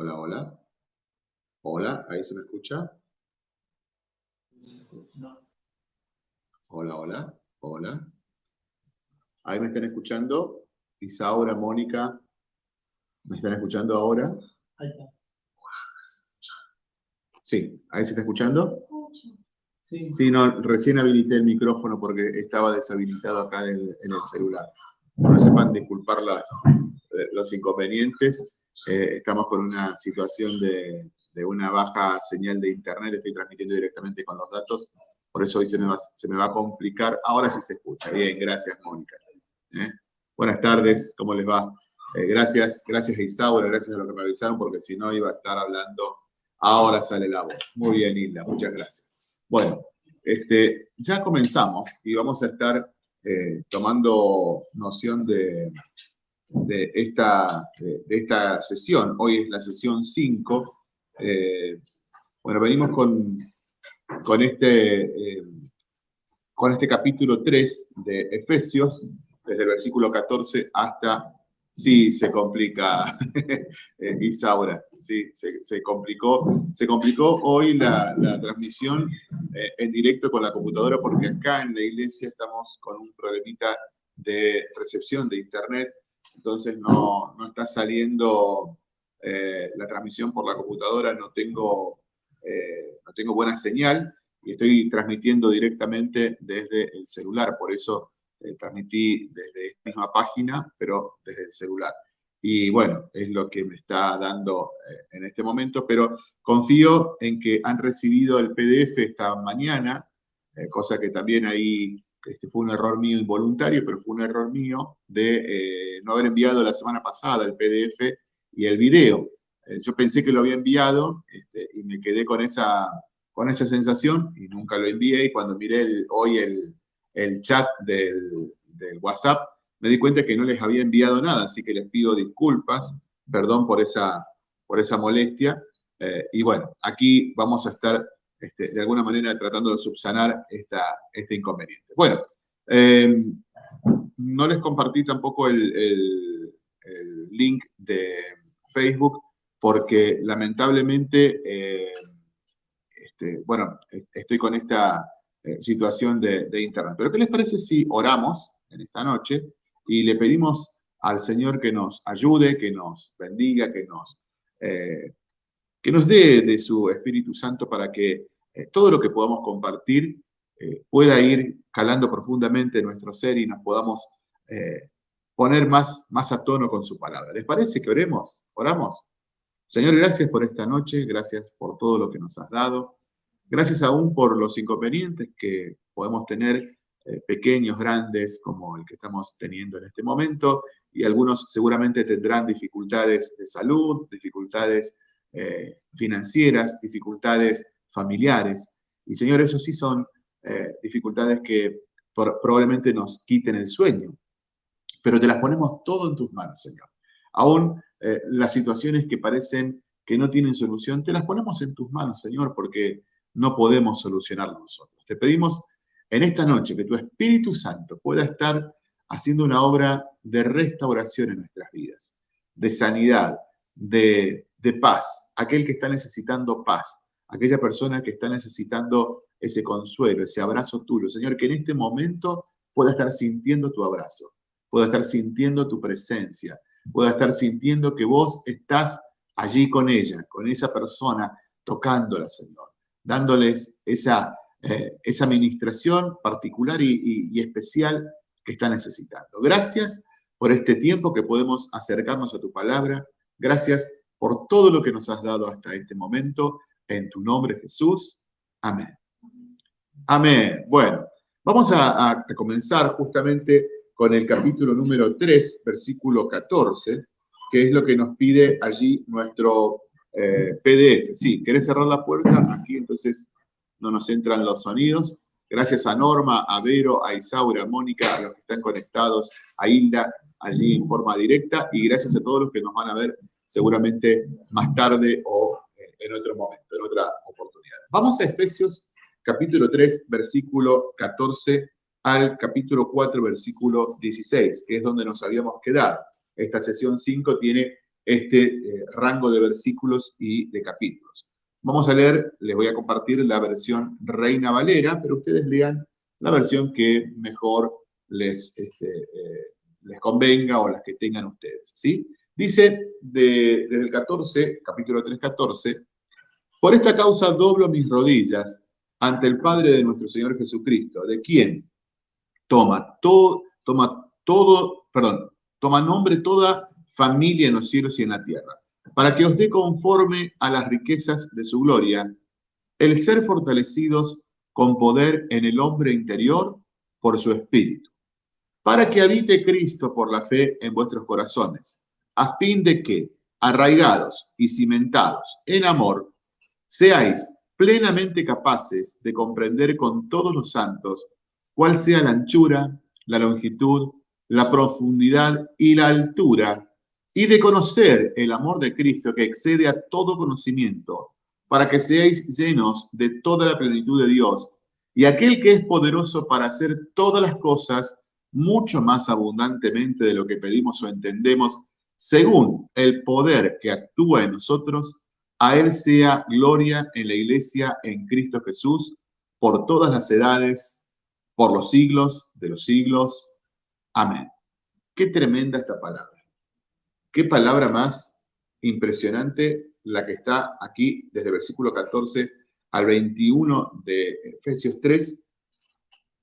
Hola, hola. Hola, ¿ahí se me escucha? Hola, hola, hola. ¿Ahí me están escuchando? Isaura, Mónica, ¿me están escuchando ahora? Sí, ¿ahí se está escuchando? Sí. no, recién habilité el micrófono porque estaba deshabilitado acá en el, celular. No sepan disculpar las, los inconvenientes. Eh, estamos con una situación de, una baja señal de internet. Estoy transmitiendo directamente con los datos. Por eso hoy se me va, se me va a complicar. Ahora sí se escucha. Bien, gracias, Mónica. ¿Eh? Buenas tardes, ¿cómo les va? gracias, gracias a Isaura, gracias a lo que me avisaron, porque si no iba a estar hablando Ahora sale la voz. Muy bien, Hilda, muchas gracias. Bueno, este, ya comenzamos y vamos a estar eh, tomando noción de, de, esta, de, esta sesión. Hoy es la sesión 5. Eh, bueno, venimos con, con, este, eh, con este capítulo 3 de Efesios, desde el versículo 14 hasta Sí, se complica, eh, Isaura, sí, se, complicó. Se complicó hoy la, transmisión en directo con la computadora porque acá en la iglesia estamos con un problemita de recepción de internet, entonces no, está saliendo eh, la transmisión por la computadora, no tengo, no tengo buena señal y estoy transmitiendo directamente desde el celular, por eso eh, transmití desde esta misma página, pero desde el celular. Y bueno, es lo que me está dando eh, en este momento, pero confío en que han recibido el PDF esta mañana, eh, cosa que también ahí este, fue un error mío involuntario, pero fue un error mío de no haber enviado la semana pasada el PDF y el video. yo pensé que lo había enviado este, y me quedé con esa, con esa sensación y nunca lo envié y cuando miré hoy el, el chat del, WhatsApp, me di cuenta que no les había enviado nada, así que les pido disculpas, perdón por esa, por esa molestia. Eh, y bueno, aquí vamos a estar este, de alguna manera tratando de subsanar esta, este inconveniente. Bueno, em, no les compartí tampoco el, link de Facebook porque lamentablemente, eh, este, bueno, estoy con esta eh, situación de, Internet. Pero ¿qué les parece si oramos en esta noche y le pedimos al Señor que nos ayude, que nos bendiga, que nos, eh, que nos dé de su Espíritu Santo para que eh, todo lo que podamos compartir pueda ir calando profundamente en nuestro ser y nos podamos poner más, más a tono con su palabra. ¿Les parece que oremos? ¿Oramos? Señor, gracias por esta noche, gracias por todo lo que nos has dado. Gracias aún por los inconvenientes que podemos tener, eh, pequeños, grandes, como el que estamos teniendo en este momento, y algunos seguramente tendrán dificultades de salud, dificultades eh, financieras, dificultades familiares. Y Señor, eso sí son eh, dificultades que probablemente nos quiten el sueño, pero te las ponemos todo en tus manos, Señor. Aún las situaciones que parecen que no tienen solución, te las ponemos en tus manos, Señor, porque no podemos solucionarlo nosotros. Te pedimos en esta noche que tu Espíritu Santo pueda estar haciendo una obra de restauración en nuestras vidas, de sanidad, de, paz, aquel que está necesitando paz, aquella persona que está necesitando ese consuelo, ese abrazo tuyo. Señor, que en este momento pueda estar sintiendo tu abrazo, pueda estar sintiendo tu presencia, pueda estar sintiendo que vos estás allí con ella, con esa persona, tocándola, Señor dándoles esa, eh, esa administración particular y, especial que está necesitando. Gracias por este tiempo que podemos acercarnos a tu palabra. Gracias por todo lo que nos has dado hasta este momento. En tu nombre, Jesús. Amén. Amén. Bueno, vamos a, comenzar justamente con el capítulo número 3, versículo 14, que es lo que nos pide allí nuestro eh, PDF. Sí, ¿querés cerrar la puerta? Aquí entonces no nos entran los sonidos. Gracias a Norma, a Vero, a Isaura, a Mónica, a los que están conectados, a Hilda, allí en forma directa, y gracias a todos los que nos van a ver seguramente más tarde o eh, en otro momento, en otra oportunidad. Vamos a Efesios capítulo 3, versículo 14 al capítulo 4, versículo 16, que es donde nos habíamos quedado. Esta sesión 5 tiene este eh, rango de versículos y de capítulos. Vamos a leer, les voy a compartir la versión Reina Valera, pero ustedes lean la versión que mejor les, este, eh, les convenga o las que tengan ustedes. ¿sí? Dice desde el 14, capítulo 3, 14, por esta causa doblo mis rodillas ante el Padre de nuestro Señor Jesucristo, de quien toma todo, toma todo, perdón, toma nombre toda familia en los cielos y en la tierra, para que os dé conforme a las riquezas de su gloria, el ser fortalecidos con poder en el hombre interior por su espíritu, para que habite Cristo por la fe en vuestros corazones, a fin de que, arraigados y cimentados en amor, seáis plenamente capaces de comprender con todos los santos cuál sea la anchura, la longitud, la profundidad y la altura, y de conocer el amor de Cristo que excede a todo conocimiento, para que seáis llenos de toda la plenitud de Dios, y aquel que es poderoso para hacer todas las cosas mucho más abundantemente de lo que pedimos o entendemos, según el poder que actúa en nosotros, a Él sea gloria en la iglesia en Cristo Jesús por todas las edades, por los siglos de los siglos. Amén. Qué tremenda esta palabra. Qué palabra más impresionante la que está aquí desde versículo 14 al 21 de Efesios 3.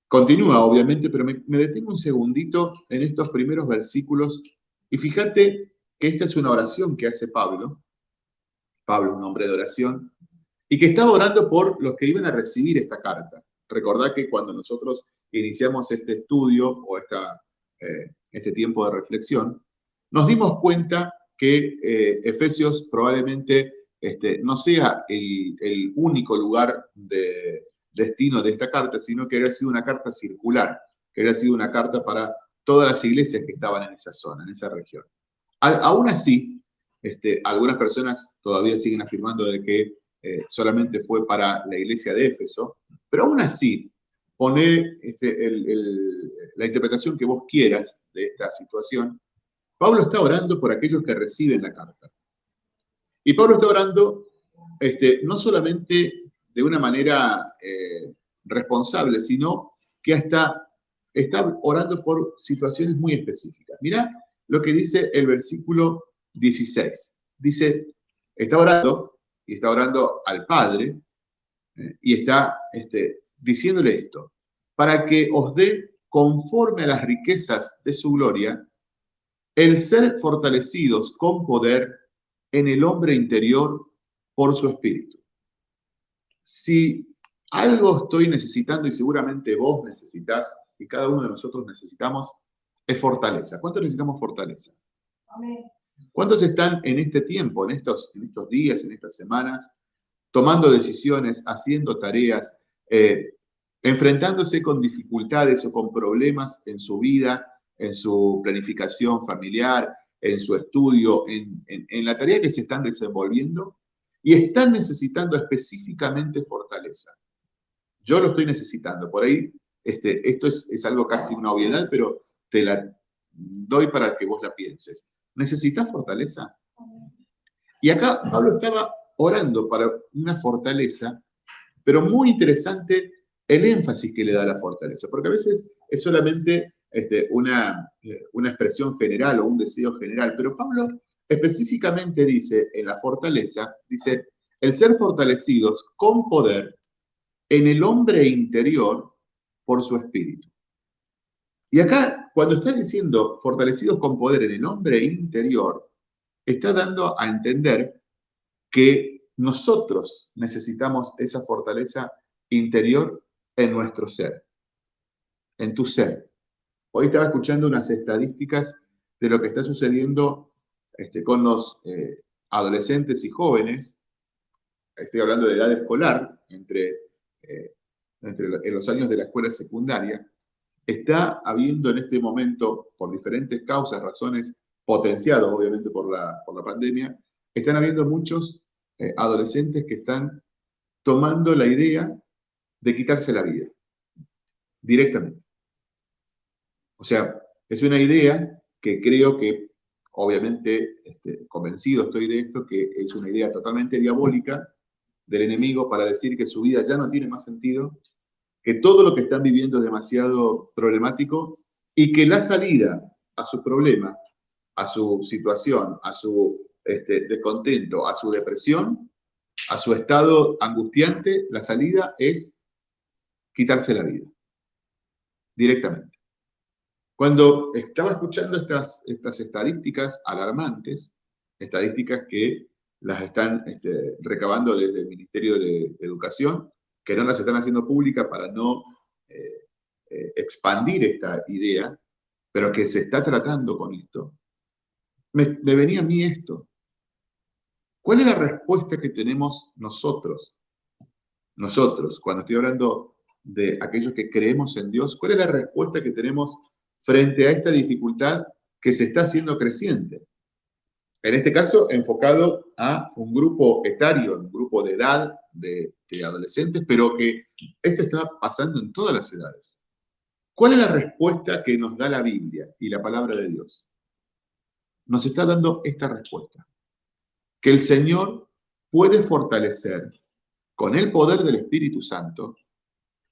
Continúa, obviamente, pero me detengo un segundito en estos primeros versículos y fíjate que esta es una oración que hace Pablo Pablo, un hombre de oración, y que estaba orando por los que iban a recibir esta carta. Recordad que cuando nosotros iniciamos este estudio o esta, eh, este tiempo de reflexión, nos dimos cuenta que eh, Efesios probablemente este, no sea el, el, único lugar de destino de esta carta, sino que había sido una carta circular, que había sido una carta para todas las iglesias que estaban en esa zona, en esa región. aún así, este, algunas personas todavía siguen afirmando de que eh, solamente fue para la iglesia de Éfeso, pero aún así, poner este, la interpretación que vos quieras de esta situación, Pablo está orando por aquellos que reciben la carta. Y Pablo está orando este, no solamente de una manera eh, responsable, sino que hasta está orando por situaciones muy específicas. Mira lo que dice el versículo 16. Dice, está orando y está orando al Padre eh, y está este, diciéndole esto, para que os dé conforme a las riquezas de su gloria, el ser fortalecidos con poder en el hombre interior por su espíritu. Si algo estoy necesitando y seguramente vos necesitas y cada uno de nosotros necesitamos, es fortaleza. ¿Cuánto necesitamos fortaleza? Amén. ¿Cuántos están en este tiempo, en estos, en estos días, en estas semanas, tomando decisiones, haciendo tareas, eh, enfrentándose con dificultades o con problemas en su vida, en su planificación familiar, en su estudio, en, la tarea que se están desenvolviendo y están necesitando específicamente fortaleza? Yo lo estoy necesitando. Por ahí, este, esto es, es algo casi una obviedad, pero te la doy para que vos la pienses. ¿Necesitas fortaleza? Y acá Pablo estaba orando para una fortaleza, pero muy interesante el énfasis que le da la fortaleza, porque a veces es solamente este, una, eh, una expresión general o un deseo general, pero Pablo específicamente dice en la fortaleza, dice, el ser fortalecidos con poder en el hombre interior por su espíritu. Y acá, cuando está diciendo fortalecidos con poder en el hombre interior, está dando a entender que nosotros necesitamos esa fortaleza interior en nuestro ser, en tu ser. Hoy estaba escuchando unas estadísticas de lo que está sucediendo este, con los eh, adolescentes y jóvenes, estoy hablando de edad escolar, entre, eh, entre en los años de la escuela secundaria, está habiendo en este momento, por diferentes causas, razones potenciadas obviamente por la, por la pandemia, están habiendo muchos eh, adolescentes que están tomando la idea de quitarse la vida directamente. O sea, es una idea que creo que obviamente este, convencido estoy de esto, que es una idea totalmente diabólica del enemigo para decir que su vida ya no tiene más sentido, que todo lo que están viviendo es demasiado problemático y que la salida a su problema, a su situación, a su este, descontento, a su depresión, a su estado angustiante, la salida es quitarse la vida, directamente. Cuando estaba escuchando estas, estas estadísticas alarmantes, estadísticas que las están este, recabando desde el Ministerio de, Educación, que no las están haciendo públicas para no eh, eh, expandir esta idea, pero que se está tratando con esto, me, me venía a mí esto. ¿Cuál es la respuesta que tenemos nosotros? Nosotros, cuando estoy hablando de aquellos que creemos en Dios, ¿cuál es la respuesta que tenemos frente a esta dificultad que se está haciendo creciente. En este caso, enfocado a un grupo etario, un grupo de edad de, adolescentes, pero que esto está pasando en todas las edades. ¿Cuál es la respuesta que nos da la Biblia y la palabra de Dios? Nos está dando esta respuesta. Que el Señor puede fortalecer con el poder del Espíritu Santo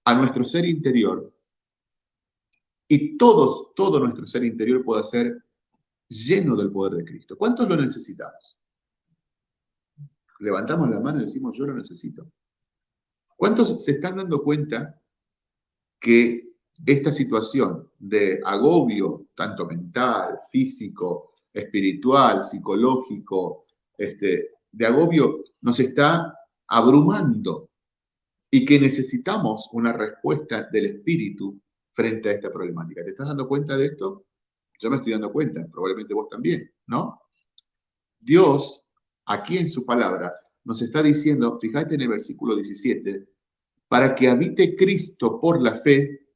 a nuestro ser interior y todos, todo nuestro ser interior pueda ser lleno del poder de Cristo. ¿Cuántos lo necesitamos? Levantamos la mano y decimos, yo lo necesito. ¿Cuántos se están dando cuenta que esta situación de agobio, tanto mental, físico, espiritual, psicológico, este, de agobio, nos está abrumando y que necesitamos una respuesta del Espíritu frente a esta problemática. ¿Te estás dando cuenta de esto? Yo me estoy dando cuenta, probablemente vos también, ¿no? Dios, aquí en su palabra, nos está diciendo, fíjate en el versículo 17, para que habite Cristo por la fe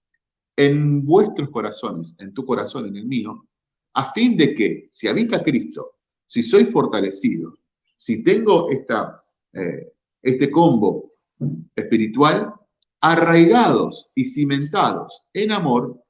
en vuestros corazones, en tu corazón, en el mío, a fin de que, si habita Cristo, si soy fortalecido, si tengo esta, eh, este combo espiritual, arraigados y cimentados en amor,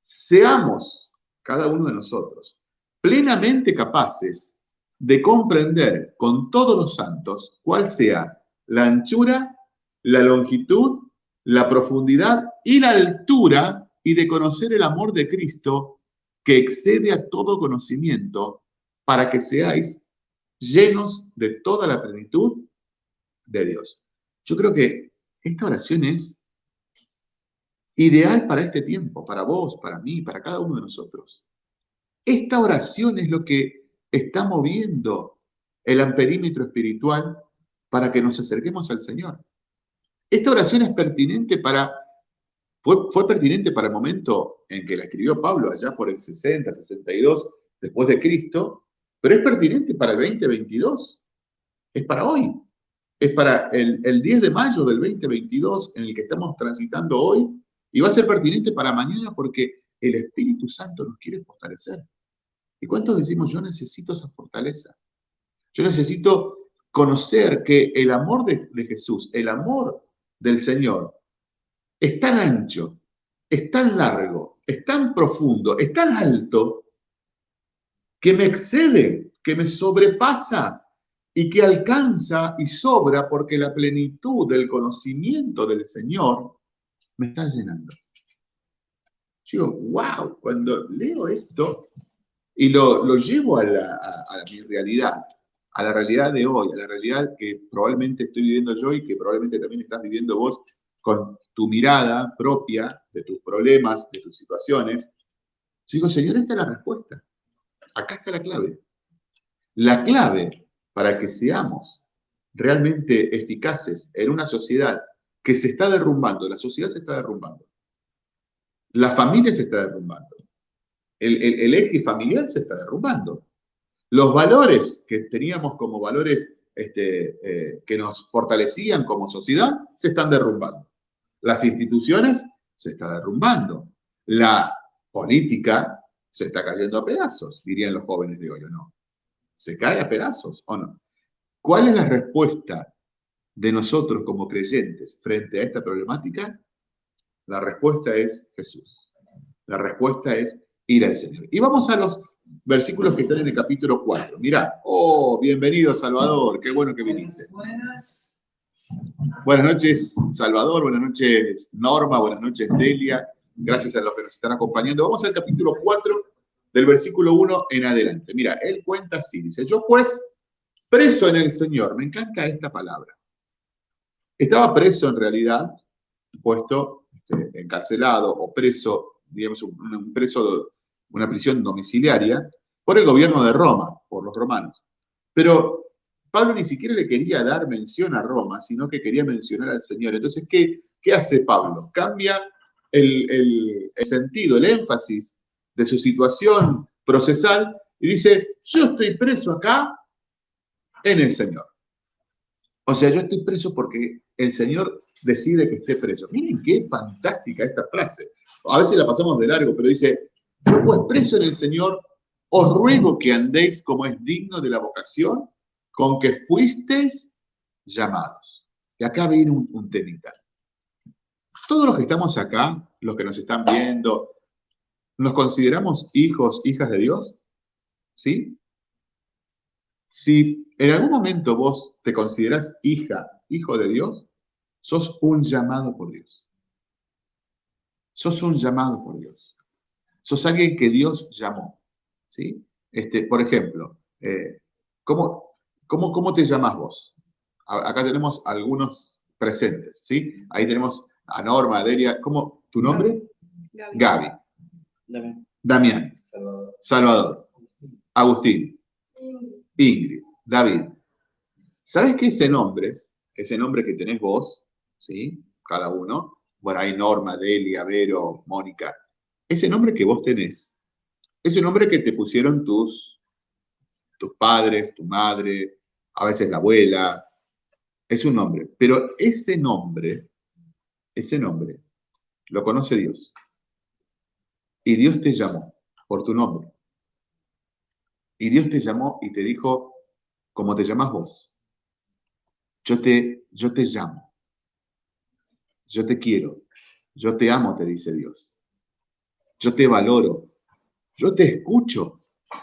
seamos cada uno de nosotros plenamente capaces de comprender con todos los santos cuál sea la anchura, la longitud, la profundidad y la altura y de conocer el amor de Cristo que excede a todo conocimiento para que seáis llenos de toda la plenitud de Dios. Yo creo que esta oración es ideal para este tiempo, para vos, para mí, para cada uno de nosotros. Esta oración es lo que está moviendo el amperímetro espiritual para que nos acerquemos al Señor. Esta oración es pertinente para, fue, fue pertinente para el momento en que la escribió Pablo, allá por el 60, 62 después de Cristo, pero es pertinente para el 2022, es para hoy es para el, 10 de mayo del 2022 en el que estamos transitando hoy y va a ser pertinente para mañana porque el Espíritu Santo nos quiere fortalecer. ¿Y cuántos decimos, yo necesito esa fortaleza? Yo necesito conocer que el amor de, Jesús, el amor del Señor, es tan ancho, es tan largo, es tan profundo, es tan alto, que me excede, que me sobrepasa y que alcanza y sobra porque la plenitud del conocimiento del Señor me está llenando. Yo wow, cuando leo esto y lo, lo llevo a, a, mi realidad, a la realidad de hoy, a la realidad que probablemente estoy viviendo yo y que probablemente también estás viviendo vos con tu mirada propia de tus problemas, de tus situaciones, yo digo, Señor, esta es la respuesta. Acá está la clave. La clave para que seamos realmente eficaces en una sociedad que se está derrumbando, la sociedad se está derrumbando, la familia se está derrumbando, el, eje familiar se está derrumbando, los valores que teníamos como valores este, eh, que nos fortalecían como sociedad se están derrumbando, las instituciones se están derrumbando, la política se está cayendo a pedazos, dirían los jóvenes de hoy, ¿o no? se cae a pedazos o no. ¿Cuál es la respuesta de nosotros como creyentes frente a esta problemática? La respuesta es Jesús. La respuesta es ir al Señor. Y vamos a los versículos que están en el capítulo 4. Mirá, oh, bienvenido Salvador, qué bueno que viniste. Buenas. Buenas noches Salvador, buenas noches Norma, buenas noches Delia, gracias a los que nos están acompañando. Vamos al capítulo 4 del versículo 1 en adelante. Mira, él cuenta así, dice, yo pues, preso en el Señor, me encanta esta palabra. Estaba preso en realidad, puesto este, encarcelado o preso, digamos, un preso una prisión domiciliaria, por el gobierno de Roma, por los romanos. Pero Pablo ni siquiera le quería dar mención a Roma, sino que quería mencionar al Señor. Entonces, ¿qué, qué hace Pablo? Cambia el, sentido, el énfasis de su situación procesal y dice, yo estoy preso acá en el Señor. O sea, yo estoy preso porque el Señor decide que esté preso. Miren qué fantástica esta frase. A veces la pasamos de largo, pero dice, yo pues preso en el Señor, os ruego que andéis como es digno de la vocación con que fuisteis llamados. Y acá viene un, un temita. Todos los que estamos acá, los que nos están viendo, ¿nos consideramos hijos, hijas de Dios? ¿Sí? Si en algún momento vos te consideras hija, hijo de Dios, sos un llamado por Dios. Sos un llamado por Dios sos alguien que Dios llamó. ¿sí? Este, por ejemplo, eh, ¿cómo, cómo, te llamas vos? acá tenemos algunos presentes, ¿sí? Ahí tenemos a Norma, a Delia. ¿Cómo? ¿Tu nombre? Gaby. Damián. Salvador. Agustín. Ingrid. David. ¿Sabes qué ese nombre, ese nombre que tenés vos, ¿sí? Cada uno, bueno, hay Norma, Delia, Vero, Mónica, ese nombre que vos tenés, ese nombre que te pusieron tus, tus padres, tu madre, a veces la abuela, es un nombre. Pero ese nombre, ese nombre, lo conoce Dios. Y Dios te llamó por tu nombre. Y Dios te llamó y te dijo, como te llamas vos, yo te, yo te llamo, yo te quiero, yo te amo, te dice Dios yo te valoro, yo te escucho.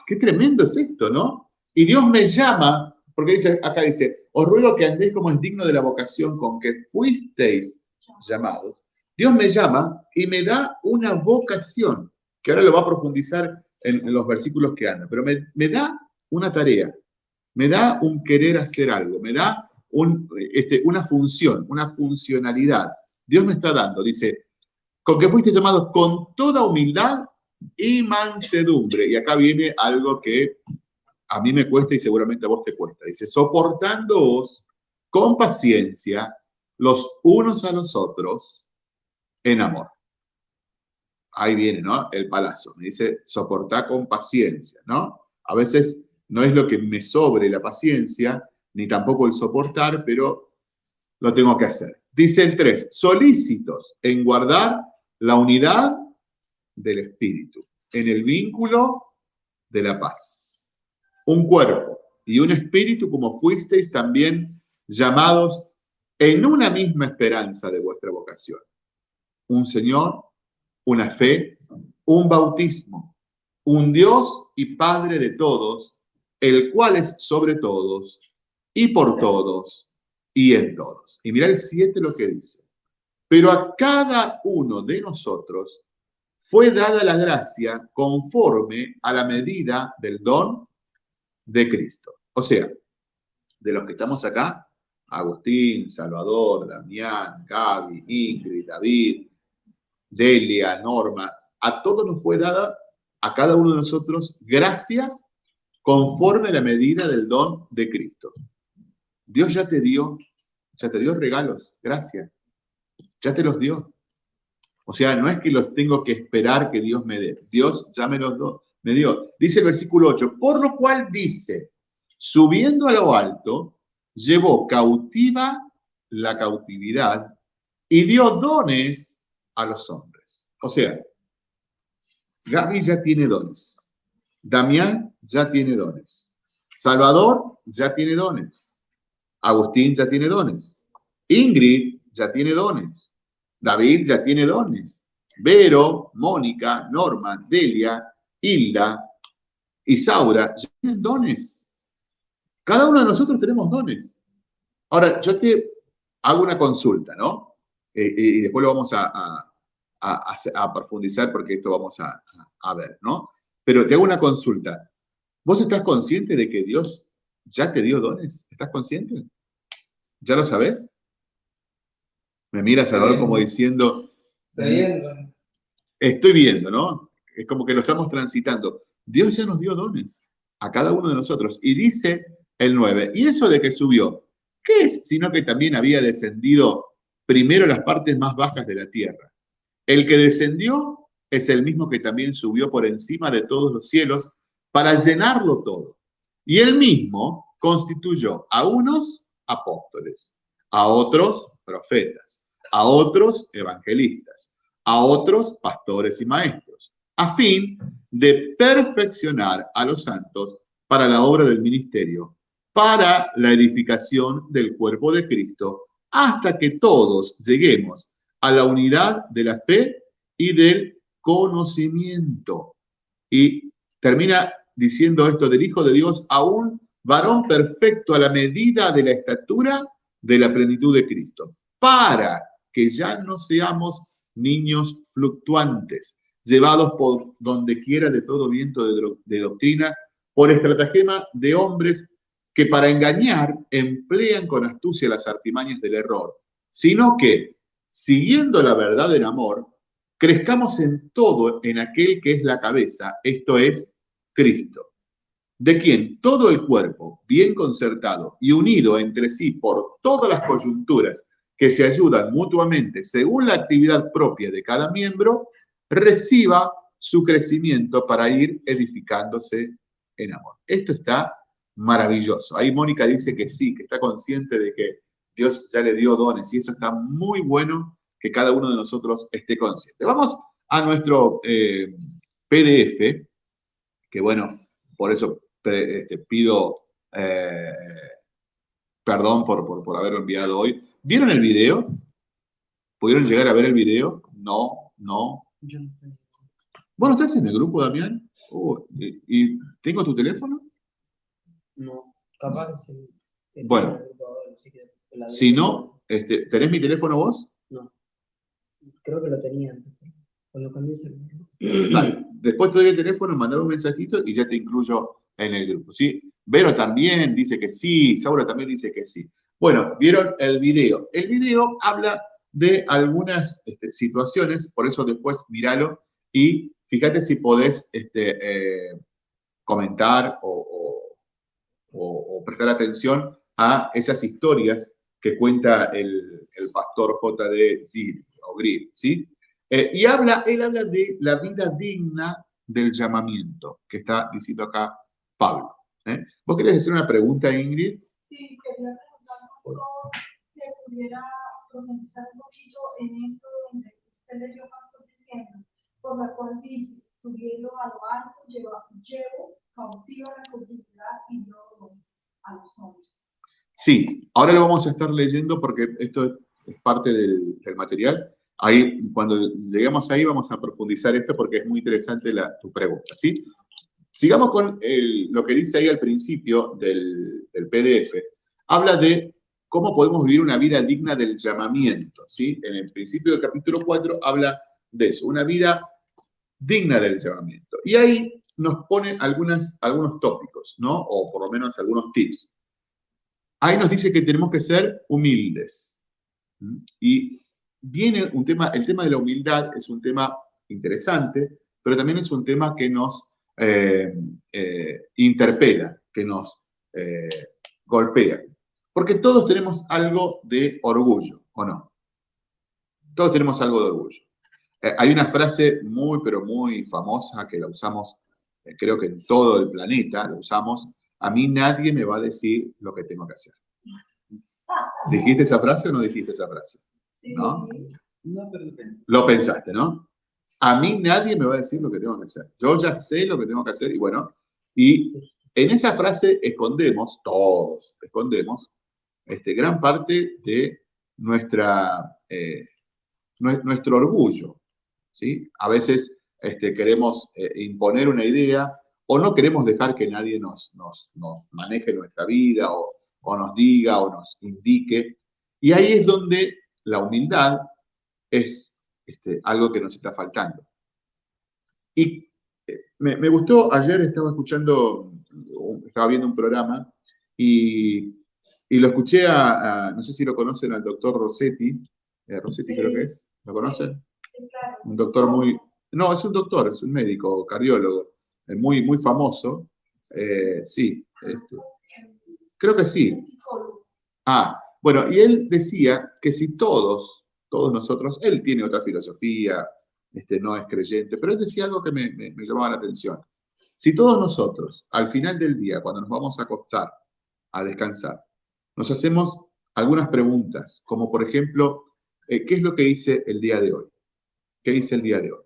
Qué tremendo es esto, ¿no? Y Dios me llama, porque dice, acá dice, os ruego que andéis como es digno de la vocación con que fuisteis llamados. Dios me llama y me da una vocación, que ahora lo va a profundizar en, los versículos que andan, pero me, me, da una tarea, me da un querer hacer algo, me da un, este, una función, una funcionalidad. Dios me está dando, dice, con que fuiste llamados con toda humildad y mansedumbre. Y acá viene algo que a mí me cuesta y seguramente a vos te cuesta. Dice, soportándoos con paciencia los unos a los otros en amor. Ahí viene, ¿no? El palazo. Me dice, soportar con paciencia, ¿no? A veces no es lo que me sobre la paciencia, ni tampoco el soportar, pero lo tengo que hacer. Dice el 3, solícitos en guardar la unidad del espíritu, en el vínculo de la paz. Un cuerpo y un espíritu como fuisteis también llamados en una misma esperanza de vuestra vocación. Un Señor, una fe, un bautismo, un Dios y Padre de todos, el cual es sobre todos y por todos y en todos. Y mira el 7 lo que dice. Pero a cada uno de nosotros fue dada la gracia conforme a la medida del don de Cristo. O sea, de los que estamos acá, Agustín, Salvador, Damián, Gaby, Ingrid, David, Delia, Norma, a todos nos fue dada, a cada uno de nosotros, gracia conforme a la medida del don de Cristo. Dios ya te dio, ya te dio regalos, gracias. Ya te los dio. O sea, no es que los tengo que esperar que Dios me dé. Dios ya me los me dio. Dice el versículo 8, por lo cual dice, subiendo a lo alto, llevó cautiva la cautividad y dio dones a los hombres. O sea, Gaby ya tiene dones. Damián ya tiene dones. Salvador ya tiene dones. Agustín ya tiene dones. Ingrid ya tiene dones. David ya tiene dones. Vero, Mónica, Norma, Delia, Hilda, Isaura, tienen dones. Cada uno de nosotros tenemos dones. Ahora, yo te hago una consulta, ¿no? Eh, y después lo vamos a, profundizar porque esto vamos a, ver, ¿no? Pero te hago una consulta. ¿Vos estás consciente de que Dios ya te dio dones? ¿Estás consciente? ¿Ya lo sabes? Me mira Salvador como diciendo... Estoy viendo. Estoy viendo, ¿no? Es como que lo estamos transitando. Dios ya nos dio dones a cada uno de nosotros. Y dice el 9, ¿y eso de que subió? ¿Qué es? Sino que también había descendido primero las partes más bajas de la tierra. El que descendió es el mismo que también subió por encima de todos los cielos para llenarlo todo. Y él mismo constituyó a unos apóstoles, a otros profetas, a otros evangelistas, a otros pastores y maestros, a fin de perfeccionar a los santos para la obra del ministerio, para la edificación del cuerpo de Cristo, hasta que todos lleguemos a la unidad de la fe y del conocimiento. Y termina diciendo esto del Hijo de Dios a un varón perfecto a la medida de la estatura de la plenitud de Cristo, para que ya no seamos niños fluctuantes, llevados por donde quiera de todo viento de, doctrina, por estratagema de hombres que para engañar emplean con astucia las artimañas del error, sino que, siguiendo la verdad en amor, crezcamos en todo en aquel que es la cabeza, esto es Cristo, de quien todo el cuerpo, bien concertado y unido entre sí por todas las coyunturas que se ayudan mutuamente según la actividad propia de cada miembro, reciba su crecimiento para ir edificándose en amor. Esto está maravilloso. Ahí Mónica dice que sí, que está consciente de que Dios ya le dio dones y eso está muy bueno que cada uno de nosotros esté consciente. Vamos a nuestro eh, PDF, que bueno, por eso este, pido eh, perdón por, por, por haberlo enviado hoy. ¿Vieron el video? ¿Pudieron llegar a ver el video? No, no, bueno, ¿estás en el grupo, Damián? Oh, y, tengo tu teléfono? No, capaz que sí. Bueno, si no, este, ¿tenés mi teléfono vos? No, creo que lo tenía cuando cambié Vale, después te doy el teléfono, mandame un mensajito y ya te incluyo en el grupo, ¿sí? Vero también dice que sí, Saura también dice que sí. Bueno, vieron el video. El video habla de algunas este, situaciones, por eso después míralo y fíjate si podés este, eh, comentar o, prestar atención a esas historias que cuenta el, pastor J.D. Zir, o Grill, ¿sí? Eh, y habla, él habla de la vida digna del llamamiento, que está diciendo acá Pablo. ¿eh? ¿Vos querés hacer una pregunta, Ingrid? Sí, quería preguntar si pudiera profundizar un poquito en esto donde usted le dio pastor diciendo, por la cual dice, subiendo a lo alto, llevo, llevo cautivo la cautividad y no a los hombres. Sí, ahora lo vamos a estar leyendo porque esto es parte del, del material. Ahí, cuando lleguemos ahí, vamos a profundizar esto porque es muy interesante la, tu pregunta, ¿sí? Sigamos con el, lo que dice ahí al principio del, del PDF. Habla de cómo podemos vivir una vida digna del llamamiento. ¿sí? En el principio del capítulo 4 habla de eso, una vida digna del llamamiento. Y ahí nos pone algunas, algunos tópicos, ¿no? O por lo menos algunos tips. Ahí nos dice que tenemos que ser humildes. Y viene un tema, el tema de la humildad es un tema interesante, pero también es un tema que nos eh, eh, interpela, que nos eh, golpea. Porque todos tenemos algo de orgullo, ¿o no? Todos tenemos algo de orgullo. Eh, hay una frase muy, pero muy famosa que la usamos, eh, creo que en todo el planeta la usamos. A mí nadie me va a decir lo que tengo que hacer. ¿Dijiste esa frase o no dijiste esa frase? ¿No? No, pero lo pensaste, ¿no? A mí nadie me va a decir lo que tengo que hacer. Yo ya sé lo que tengo que hacer y bueno, y en esa frase escondemos, todos escondemos, este, gran parte de nuestra, eh, nuestro orgullo. ¿Sí? A veces este, queremos eh, imponer una idea o no queremos dejar que nadie nos, nos, maneje nuestra vida o, nos diga o nos indique. Y ahí es donde la humildad es este, algo que nos está faltando. Y eh, me, gustó, ayer estaba escuchando, estaba viendo un programa y, lo escuché a, no sé si lo conocen, al doctor Rossetti, eh, Rossetti creo que es, ¿lo conocen? Un doctor muy, no, es un doctor, es un médico, cardiólogo, eh, muy, muy famoso. Eh, sí, este, creo que sí. Ah, bueno, y él decía que si todos, todos nosotros, él tiene otra filosofía, este, no es creyente, pero él decía algo que me, me, llamaba la atención. Si todos nosotros, al final del día, cuando nos vamos a acostar a descansar, nos hacemos algunas preguntas, como por ejemplo, eh, ¿qué es lo que hice el día de hoy? ¿Qué hice el día de hoy?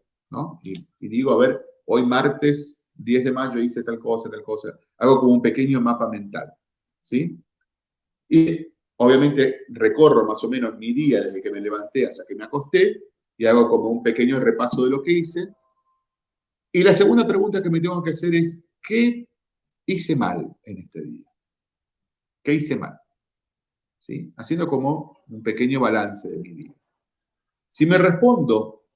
Y, digo, a ver, hoy martes 10 de mayo hice tal cosa, tal cosa. Hago como un pequeño mapa mental, ¿sí? Y obviamente recorro más o menos mi día desde que me levanté hasta que me acosté y hago como un pequeño repaso de lo que hice. Y la segunda pregunta que me tengo que hacer es, ¿qué hice mal en este día? ¿Qué hice mal? ¿Sí? Haciendo como un pequeño balance de mi día. Si me respondo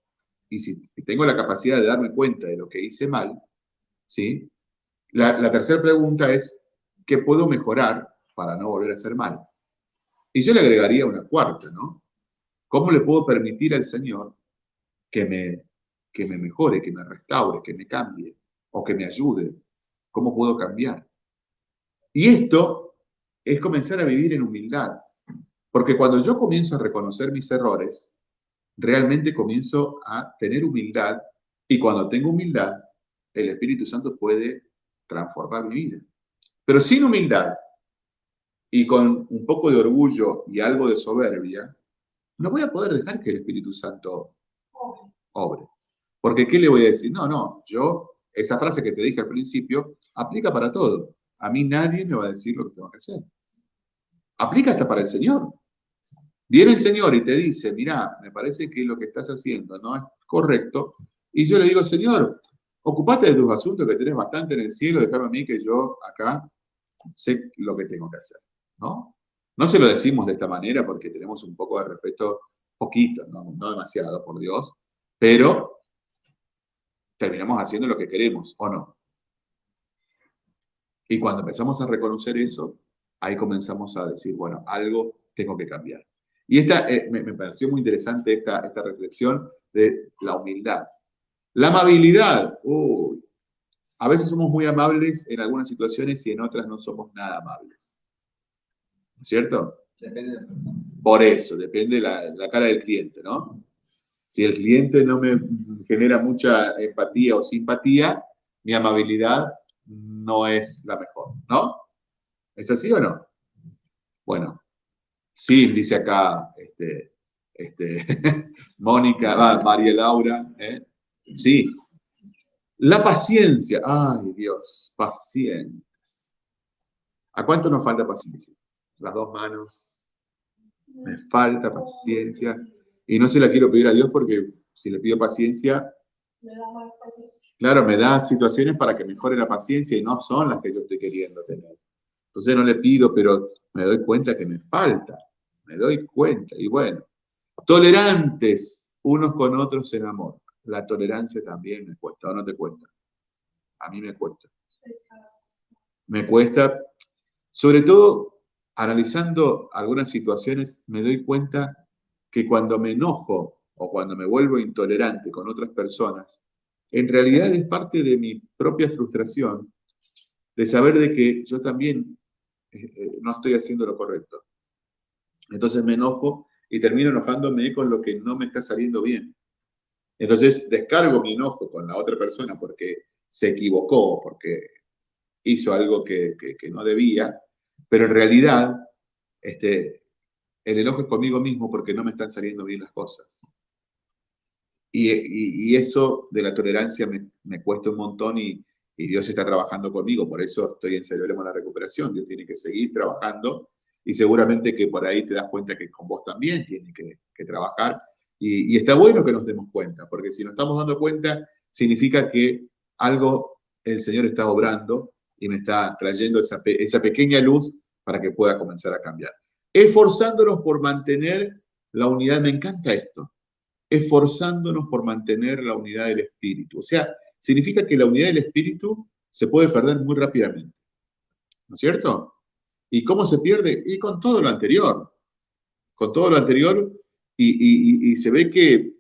y si tengo la capacidad de darme cuenta de lo que hice mal, ¿sí? La, tercera pregunta es, ¿qué puedo mejorar para no volver a hacer mal? Y yo le agregaría una cuarta, ¿no? ¿Cómo le puedo permitir al Señor que me, que me mejore, que me restaure, que me cambie o que me ayude? ¿Cómo puedo cambiar? Y esto es comenzar a vivir en humildad. Porque cuando yo comienzo a reconocer mis errores, realmente comienzo a tener humildad y cuando tengo humildad, el Espíritu Santo puede transformar mi vida. Pero sin humildad y con un poco de orgullo y algo de soberbia, no voy a poder dejar que el Espíritu Santo obre. Porque ¿qué le voy a decir? No, no, yo, esa frase que te dije al principio, aplica para todo. A mí nadie me va a decir lo que tengo que hacer. Aplica hasta para el Señor. Viene el Señor y te dice, mira, me parece que lo que estás haciendo no es correcto. Y yo le digo, Señor, ocupate de tus asuntos que tenés bastante en el cielo, déjame a mí que yo acá sé lo que tengo que hacer. ¿no? No se lo decimos de esta manera porque tenemos un poco de respeto, poquito, no demasiado, por Dios, pero terminamos haciendo lo que queremos, ¿o no? Y cuando empezamos a reconocer eso, ahí comenzamos a decir, bueno, algo tengo que cambiar. Y esta, eh, me, pareció muy interesante esta, esta reflexión de la humildad. La amabilidad, uy, a veces somos muy amables en algunas situaciones y en otras no somos nada amables. ¿Cierto? Depende de la persona. Por eso, depende de la, la cara del cliente, ¿no? Si el cliente no me genera mucha empatía o simpatía, mi amabilidad no es la mejor, ¿no? ¿Es así o no? Bueno, Sí, dice acá este, este, Mónica, María Laura. ¿eh? Sí. La paciencia. Ay, Dios, pacientes. ¿A cuánto nos falta paciencia? Las dos manos. Me falta paciencia. Y no se la quiero pedir a Dios porque si le pido paciencia, Claro, me da situaciones para que mejore la paciencia y no son las que yo estoy queriendo tener. Entonces no le pido, pero me doy cuenta que me falta me doy cuenta. Y bueno, tolerantes unos con otros en amor. La tolerancia también me cuesta, ¿o no te cuesta? A mí me cuesta. Me cuesta, sobre todo analizando algunas situaciones, me doy cuenta que cuando me enojo o cuando me vuelvo intolerante con otras personas, en realidad es parte de mi propia frustración de saber de que yo también eh, eh, no estoy haciendo lo correcto. Entonces me enojo y termino enojándome con lo que no me está saliendo bien. Entonces descargo mi enojo con la otra persona porque se equivocó, porque hizo algo que, no debía, pero en realidad este, el enojo es conmigo mismo porque no me están saliendo bien las cosas. Y, eso de la tolerancia me, cuesta un montón y, Dios está trabajando conmigo, por eso estoy en Celebremos la Recuperación. Dios tiene que seguir trabajando y seguramente que por ahí te das cuenta que con vos también tiene que, trabajar. Y, está bueno que nos demos cuenta, porque si nos estamos dando cuenta, significa que algo el Señor está obrando y me está trayendo esa, esa pequeña luz para que pueda comenzar a cambiar. Esforzándonos por mantener la unidad, me encanta esto, esforzándonos por mantener la unidad del espíritu. O sea, significa que la unidad del espíritu se puede perder muy rápidamente. ¿No es cierto? ¿Y cómo se pierde? Y con todo lo anterior. Con todo lo anterior, y, se ve que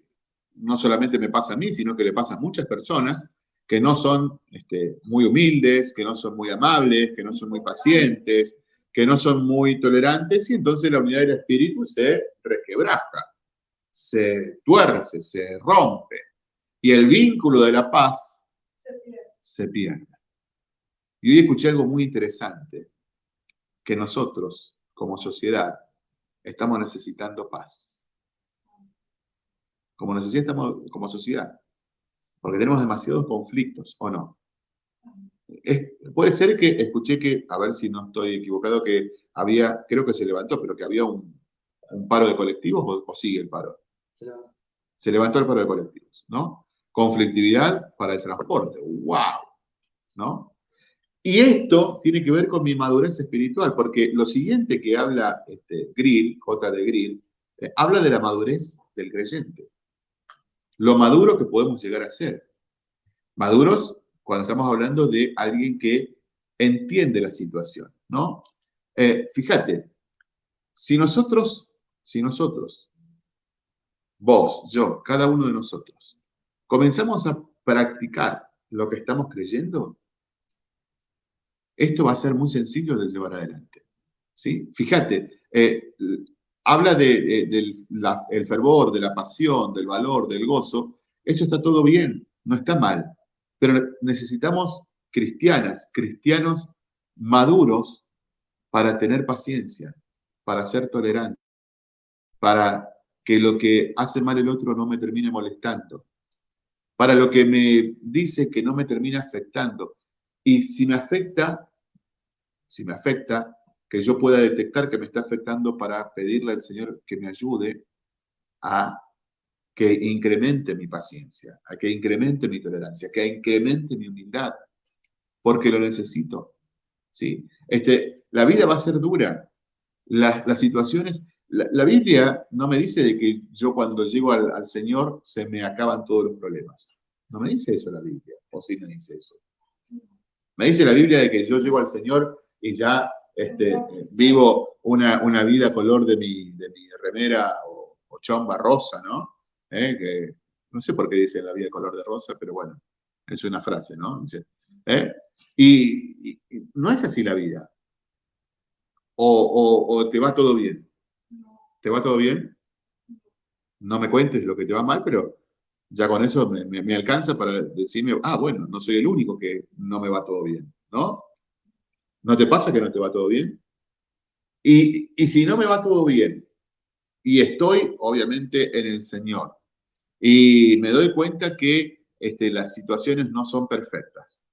no solamente me pasa a mí, sino que le pasa a muchas personas que no son este, muy humildes, que no son muy amables, que no son muy pacientes, que no son muy tolerantes, y entonces la unidad del espíritu se resquebraja, se tuerce, se rompe, y el vínculo de la paz se pierde. Y hoy escuché algo muy interesante, que nosotros, como sociedad, estamos necesitando paz. Como, necesitamos, como sociedad. Porque tenemos demasiados conflictos, ¿o no? puede ser que, escuché que, a ver si no estoy equivocado, que había, creo que se levantó, pero que había un, paro de colectivos o, sigue el paro. Se levantó. se levantó el paro de colectivos, ¿no? Conflictividad para el transporte. ¡Wow! ¿No? Y esto tiene que ver con mi madurez espiritual, porque lo siguiente que habla este, Grill, J. de Grill, eh, habla de la madurez del creyente. Lo maduro que podemos llegar a ser. Maduros cuando estamos hablando de alguien que entiende la situación, ¿no? Eh, fíjate, si nosotros, si nosotros, vos, yo, cada uno de nosotros, comenzamos a practicar lo que estamos creyendo, esto va a ser muy sencillo de llevar adelante. ¿sí? Fíjate, eh, habla del de, fervor, de la pasión, del valor, del gozo. Eso está todo bien, no está mal. Pero necesitamos cristianas, cristianos maduros para tener paciencia, para ser tolerantes, para que lo que hace mal el otro no me termine molestando, para lo que me dice que no me termine afectando. Y si me afecta, si me afecta, que yo pueda detectar que me está afectando para pedirle al Señor que me ayude a que incremente mi paciencia, a que incremente mi tolerancia, que incremente mi humildad, porque lo necesito. ¿sí? Este, la vida va a ser dura. Las, situaciones, la, Biblia no me dice de que yo cuando llego al, al, Señor se me acaban todos los problemas. No me dice eso la Biblia, o sí me dice eso. Me dice la Biblia de que yo llego al Señor y ya este, vivo una, una, vida color de mi, de mi remera o, chomba rosa, ¿no? ¿Eh? Que, no sé por qué dice la vida color de rosa, pero bueno, es una frase, ¿no? ¿eh? y, no es así la vida. O, o, te va todo bien. ¿Te va todo bien? No me cuentes lo que te va mal, pero ya con eso me, me alcanza para decirme, ah, bueno, no soy el único que no me va todo bien, ¿no? ¿No te pasa que no te va todo bien? Y, si no me va todo bien, y estoy obviamente en el Señor, y me doy cuenta que este, las situaciones no son perfectas,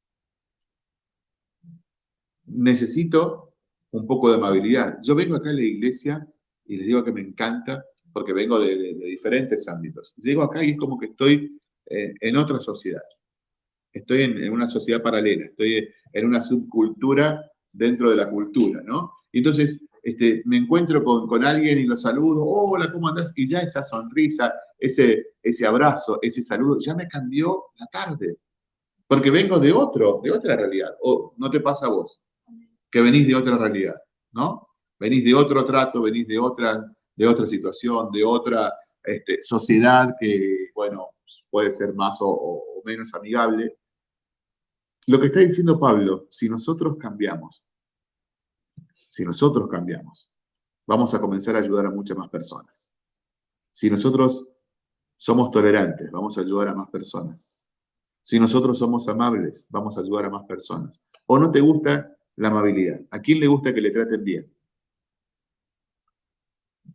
necesito un poco de amabilidad. Yo vengo acá a la iglesia y les digo que me encanta porque vengo de, diferentes ámbitos. Llego acá y es como que estoy eh, en otra sociedad. Estoy en, en, una sociedad paralela, estoy en una subcultura dentro de la cultura, ¿no? Entonces, este, me encuentro con, alguien y lo saludo, hola, ¿cómo andás? Y ya esa sonrisa, ese, ese abrazo, ese saludo, ya me cambió la tarde. Porque vengo de otro, de otra realidad. O no te pasa a vos, que venís de otra realidad, ¿no? Venís de otro trato, venís de otra, de otra situación, de otra este, sociedad que, bueno, puede ser más o menos amigable. Lo que está diciendo Pablo, si nosotros cambiamos, si nosotros cambiamos, vamos a comenzar a ayudar a muchas más personas. Si nosotros somos tolerantes, vamos a ayudar a más personas. Si nosotros somos amables, vamos a ayudar a más personas. ¿O no te gusta la amabilidad? ¿A quién le gusta que le traten bien?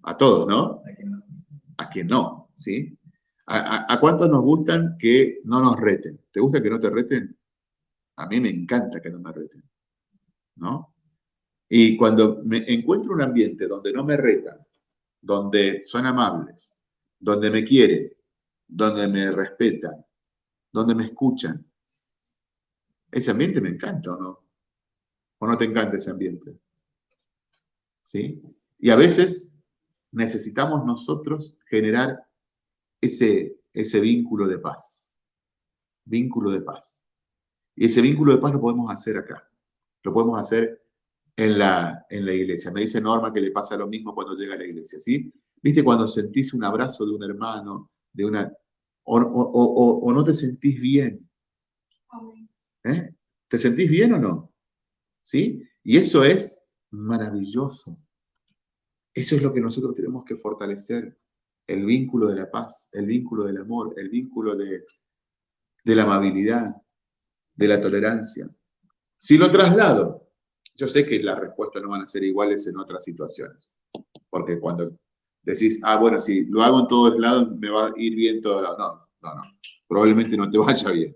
A todos, ¿no? A quien no, ¿sí? ¿A, a cuántos nos gustan que no nos reten? ¿Te gusta que no te reten? A mí me encanta que no me reten, ¿no? Y cuando me encuentro un ambiente donde no me retan, donde son amables, donde me quieren, donde me respetan, donde me escuchan, Ese ambiente me encanta, ¿o no? ¿O no te encanta ese ambiente? ¿Sí? Y a veces necesitamos nosotros generar ese, ese vínculo de paz. Vínculo de paz. Y ese vínculo de paz lo podemos hacer acá. Lo podemos hacer en la, en la iglesia. Me dice Norma que le pasa lo mismo cuando llega a la iglesia, ¿sí? ¿Viste cuando sentís un abrazo de un hermano, de una... o, no te sentís bien? ¿Eh? ¿Te sentís bien o no? ¿Sí? Y eso es maravilloso. Eso es lo que nosotros tenemos que fortalecer. El vínculo de la paz, el vínculo del amor, el vínculo de, de la amabilidad, de la tolerancia. Si lo traslado, yo sé que las respuestas no van a ser iguales en otras situaciones, porque cuando decís, ah, bueno, si lo hago en todos lados, me va a ir bien todo lado. No, no, no. Probablemente no te vaya bien.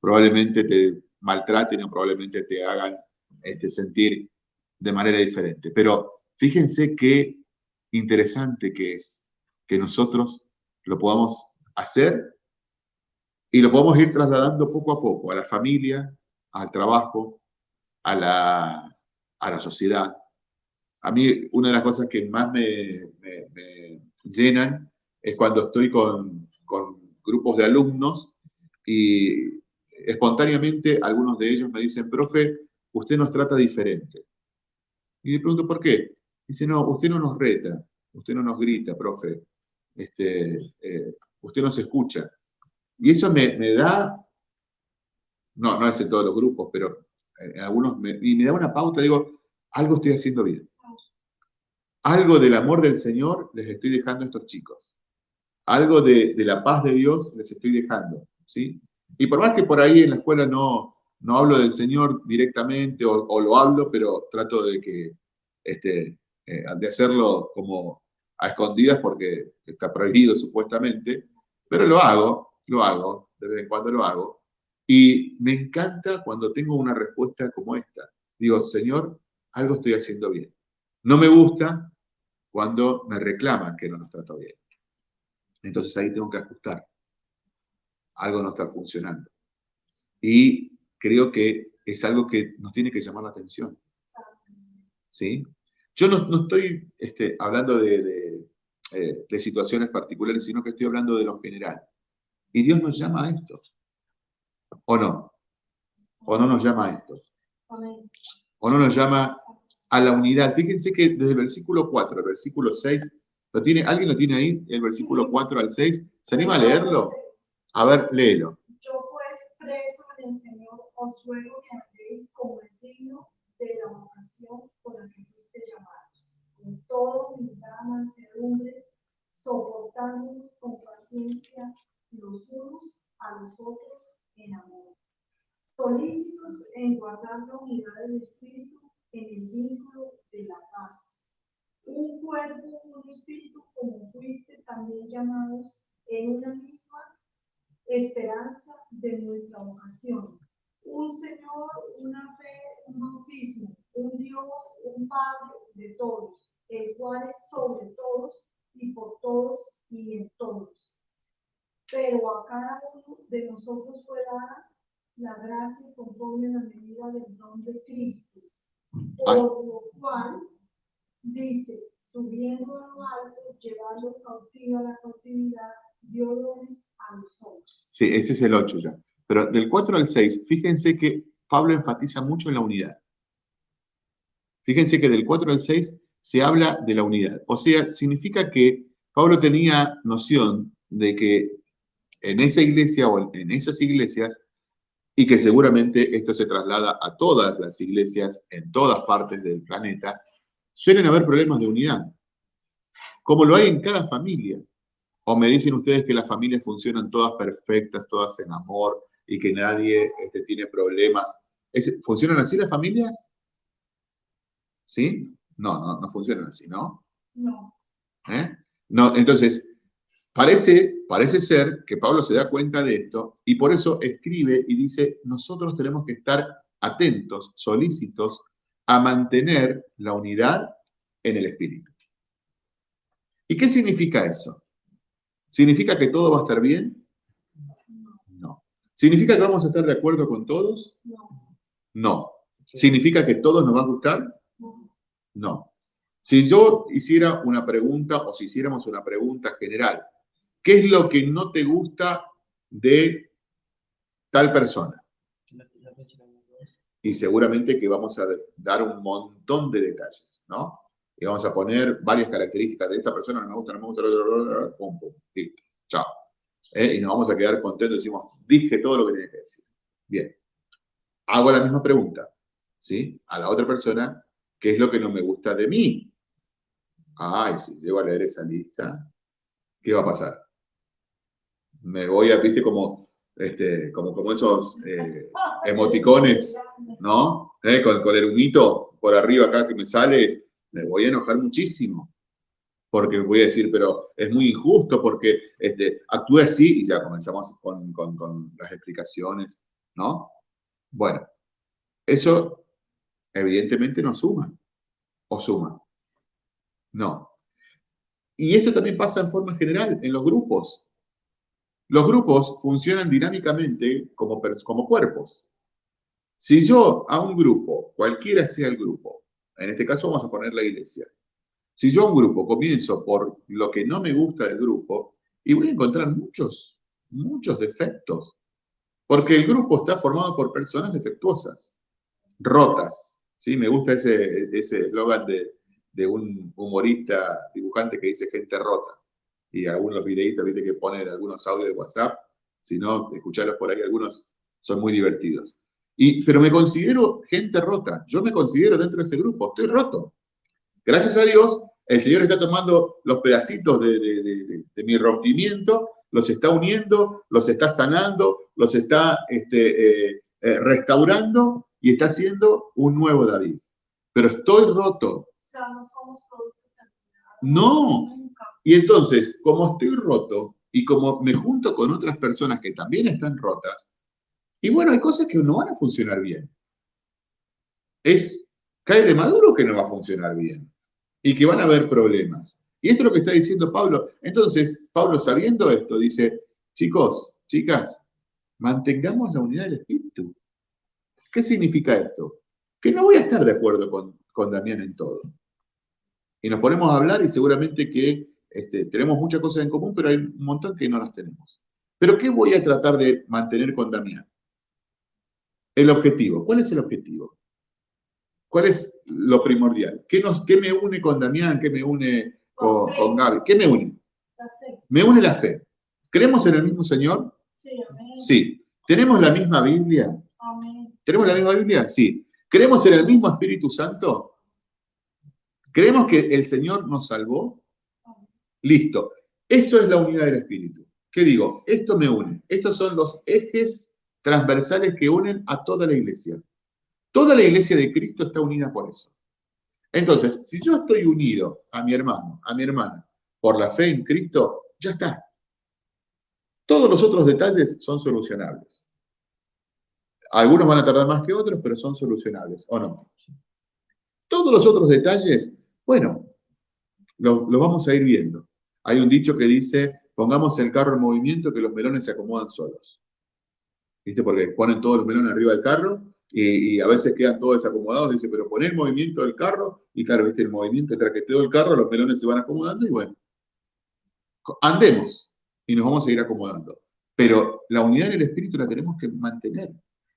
Probablemente te maltraten o probablemente te hagan este, sentir de manera diferente. Pero fíjense qué interesante que es que nosotros lo podamos hacer y lo podemos ir trasladando poco a poco a la familia, al trabajo, a la, a la sociedad. A mí una de las cosas que más me, llenan es cuando estoy con, con grupos de alumnos y espontáneamente algunos de ellos me dicen, profe, usted nos trata diferente. Y le pregunto, ¿por qué? Dice, no, usted no nos reta, usted no nos grita, profe, este, eh, usted nos escucha. Y eso me, me, da, no, no es en todos los grupos, pero en algunos, me, y me da una pauta, digo, algo estoy haciendo bien. Algo del amor del Señor les estoy dejando a estos chicos. Algo de, de la paz de Dios les estoy dejando, ¿sí? Y por más que por ahí en la escuela no, no hablo del Señor directamente o, lo hablo, pero trato de que este, eh, de hacerlo como a escondidas porque está prohibido supuestamente, pero lo hago, lo hago, de vez en cuando lo hago. Y me encanta cuando tengo una respuesta como esta. Digo, Señor, algo estoy haciendo bien. No me gusta cuando me reclaman que no nos trato bien. Entonces ahí tengo que ajustar. Algo no está funcionando. Y creo que es algo que nos tiene que llamar la atención. ¿Sí? Yo no, estoy este, hablando de, eh, de, situaciones particulares, sino que estoy hablando de lo general. Y Dios nos llama a esto. ¿O no? ¿O no nos llama a esto? ¿O no nos llama a la unidad? Fíjense que desde el versículo 4 al versículo 6, ¿lo tiene, ¿alguien lo tiene ahí? El versículo 4 al 6. ¿Se anima a leerlo? A ver, léelo. Yo pues preso en el Señor os ruego que andéis como es digno de la vocación por la que fuiste llamados, con todo humildad, mansedumbre, soportándonos con paciencia los unos a los otros en amor, solícitos en guardar la unidad del Espíritu en el vínculo de la paz. Un cuerpo, un espíritu, como fuiste también llamados en una misma esperanza de nuestra vocación un Señor, una fe, un bautismo, un Dios, un Padre de todos, el cual es sobre todos y por todos y en todos. Pero a cada uno de nosotros fue dada la gracia conforme a la medida del don de Cristo. Por lo cual dice, subiendo a lo alto, llevando cautivo a la cautividad, dio dones a los hombres. Sí, ese es el 8 ya. Pero del 4 al 6, fíjense que Pablo enfatiza mucho en la unidad. Fíjense que del 4 al 6 se habla de la unidad. O sea, significa que Pablo tenía noción de que en esa iglesia o en esas iglesias, y que seguramente esto se traslada a todas las iglesias en todas partes del planeta, suelen haber problemas de unidad, como lo hay en cada familia. O me dicen ustedes que las familias funcionan todas perfectas, todas en amor, y que nadie este, tiene problemas. ¿Funcionan así las familias? ¿Sí? No, no, no funcionan así, ¿no? No. ¿Eh? No, entonces, parece, parece ser que Pablo se da cuenta de esto y por eso escribe y dice, nosotros tenemos que estar atentos, solícitos a mantener la unidad en el espíritu. ¿Y qué significa eso? ¿Significa que todo va a estar bien? ¿Significa que vamos a estar de acuerdo con todos? No. No. ¿Significa que todos nos va a gustar? No. No. Si yo hiciera una pregunta o si hiciéramos una pregunta general, ¿qué es lo que no te gusta de tal persona? Y seguramente que vamos a dar un montón de detalles, ¿no? Y vamos a poner varias características de esta persona, no me gusta, no me gusta, pum, pum, listo, chao. ¿Eh? Y nos vamos a quedar contentos, decimos, dije todo lo que tenía que decir. Bien. Hago la misma pregunta, ¿sí? A la otra persona, ¿qué es lo que no me gusta de mí? Ay, si llego a leer esa lista, ¿qué va a pasar? Me voy a, viste, como, este, como, como esos eh, emoticones, ¿no? ¿Eh? Con, con el humito por arriba acá que me sale, me voy a enojar muchísimo. Porque voy a decir, pero es muy injusto porque este, actúe así y ya comenzamos con, con, con las explicaciones, ¿no? Bueno, eso evidentemente no suma. ¿O suma? No. Y esto también pasa en forma general en los grupos. Los grupos funcionan dinámicamente como, como cuerpos. Si yo a un grupo, cualquiera sea el grupo, en este caso vamos a poner la iglesia, si yo a un grupo comienzo por lo que no me gusta del grupo, y voy a encontrar muchos, muchos defectos, porque el grupo está formado por personas defectuosas, rotas. ¿sí? Me gusta ese eslogan de, de un humorista, dibujante que dice gente rota. Y algunos videitos ¿viste? que pone algunos audios de WhatsApp, si no, escucharlos por ahí, algunos son muy divertidos. Y, pero me considero gente rota, yo me considero dentro de ese grupo, estoy roto. Gracias a Dios, el Señor está tomando los pedacitos de, de, mi rompimiento, los está uniendo, los está sanando, los está este, eh, eh, restaurando y está haciendo un nuevo David. Pero estoy roto, no somos No. Y entonces, como estoy roto y como me junto con otras personas que también están rotas, y bueno, hay cosas que no van a funcionar bien. Es, cae de maduro que no va a funcionar bien y que van a haber problemas. Y esto es lo que está diciendo Pablo. Entonces, Pablo sabiendo esto, dice, chicos, chicas, mantengamos la unidad del espíritu. ¿Qué significa esto? Que no voy a estar de acuerdo con, con Damián en todo y nos ponemos a hablar y seguramente que este, tenemos muchas cosas en común, pero hay un montón que no las tenemos. Pero ¿qué voy a tratar de mantener con Damián? El objetivo. ¿Cuál es el objetivo? ¿Cuál es lo primordial? ¿Qué, nos, qué me une con Damián? ¿Qué me une con, con Gaby? ¿Qué me une? La fe. Me une la fe. ¿Creemos en el mismo Señor? Sí, amén. Sí. ¿Tenemos la misma Biblia? Amén. ¿Tenemos la misma Biblia? Sí. ¿Creemos en el mismo Espíritu Santo? ¿Creemos que el Señor nos salvó? Listo. Eso es la unidad del Espíritu. ¿Qué digo? Esto me une. Estos son los ejes transversales que unen a toda la iglesia. Toda la iglesia de Cristo está unida por eso. Entonces, si yo estoy unido a mi hermano, a mi hermana, por la fe en Cristo, ya está. Todos los otros detalles son solucionables. Algunos van a tardar más que otros, pero son solucionables, ¿o no? Todos los otros detalles bueno, lo, vamos a ir viendo. Hay un dicho que dice, pongamos el carro en movimiento que los melones se acomodan solos. ¿Viste? Porque ponen todos los melones arriba del carro y, a veces quedan todos desacomodados. Dice, pero pon el movimiento del carro y claro, ¿viste? El movimiento el traqueteo del carro, los melones se van acomodando y bueno. Andemos y nos vamos a ir acomodando. Pero la unidad en el espíritu la tenemos que mantener.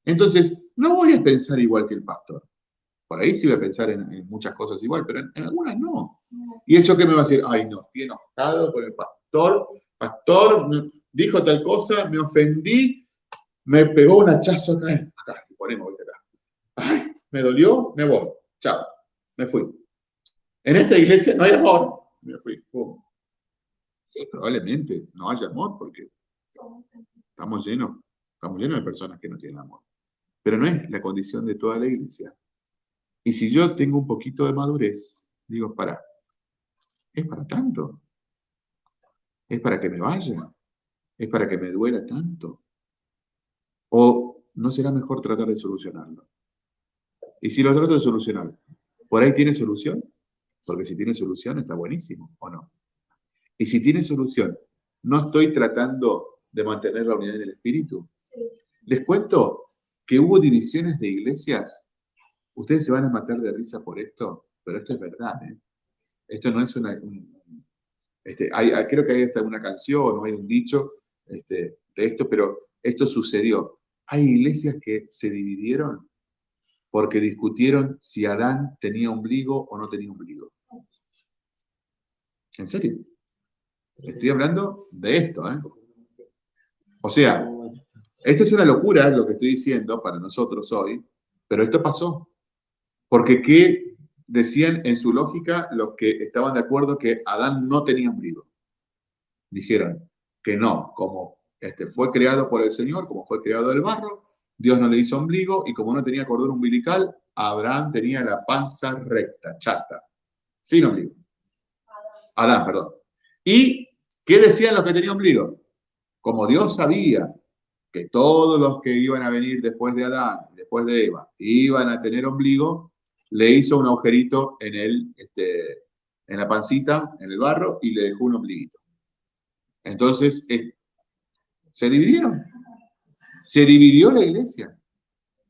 Entonces, no voy a pensar igual que el pastor. Por ahí sí voy a pensar en, muchas cosas igual, pero en, algunas no. Y eso que me va a decir, ay no, estoy enojado con el pastor, pastor dijo tal cosa, me ofendí, me pegó un hachazo acá, acá, ponemos acá. Ay, me dolió, me voy, chao, me fui. En esta iglesia no hay amor, me fui, Sí, probablemente no haya amor porque estamos llenos, estamos llenos de personas que no tienen amor. Pero no es la condición de toda la iglesia. Y si yo tengo un poquito de madurez, digo, para, es para tanto. Es para que me vaya. Es para que me duela tanto. O no será mejor tratar de solucionarlo. Y si lo trato de solucionar, ¿por ahí tiene solución? Porque si tiene solución está buenísimo, ¿o no? Y si tiene solución, ¿no estoy tratando de mantener la unidad en el espíritu? Les cuento que hubo divisiones de iglesias. Ustedes se van a matar de risa por esto, pero esto es verdad. ¿eh? Esto no es una... este, creo que hay una canción o hay un dicho este, de esto, pero esto sucedió. Hay iglesias que se dividieron porque discutieron si Adán tenía ombligo o no tenía ombligo. ¿En serio? Estoy hablando de esto, ¿eh? O sea, esto es una locura lo que estoy diciendo para nosotros hoy, pero esto pasó. Porque ¿qué decían en su lógica los que estaban de acuerdo que Adán no tenía ombligo? Dijeron que no, como este, fue creado por el Señor, como fue creado del barro, Dios no le hizo ombligo y como no tenía cordón umbilical, Abraham tenía la panza recta, chata, sin ombligo. Adán, perdón. ¿Y qué decían los que tenían ombligo? Como Dios sabía que todos los que iban a venir después de Adán, después de Eva, iban a tener ombligo, le hizo un agujerito en, el, este, en la pancita, en el barro, y le dejó un ombliguito. Entonces, se dividieron. Se dividió la iglesia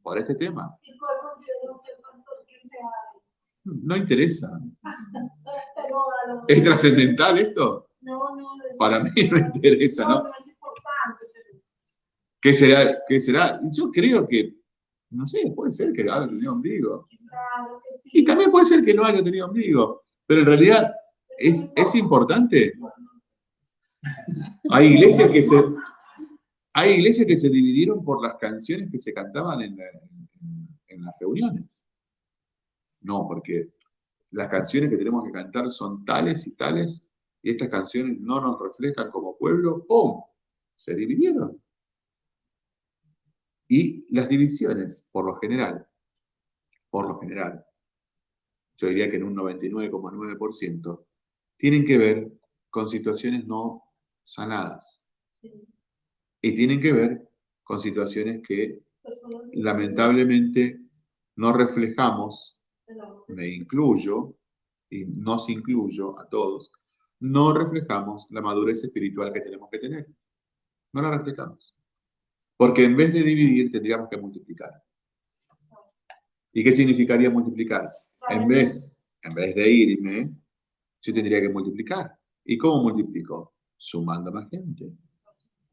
por este tema. ¿Y cuál considera usted, pastor, que sea? No interesa. ¿Es trascendental esto? No, no. Para mí no interesa, ¿no? no es importante. ¿Qué será? ¿Qué será? Yo creo que, no sé, puede ser que haya tenido ombligo. Claro que sí. Y también puede ser que no haya tenido ombligo. Pero en realidad, ¿es, es importante? Hay iglesias que se, hay iglesias que se dividieron por las canciones que se cantaban en, las reuniones. No, porque las canciones que tenemos que cantar son tales y tales, y estas canciones no nos reflejan como pueblo, ¡pum! Se dividieron. Y las divisiones, por lo general, por lo general, yo diría que en un 99,9%, tienen que ver con situaciones no sanadas. Y tienen que ver con situaciones que lamentablemente no reflejamos, me incluyo, y nos incluyo a todos, no reflejamos la madurez espiritual que tenemos que tener. No la reflejamos. Porque en vez de dividir, tendríamos que multiplicar. ¿Y qué significaría multiplicar? En vez, en vez de irme, yo tendría que multiplicar. ¿Y cómo multiplico? Sumando más gente.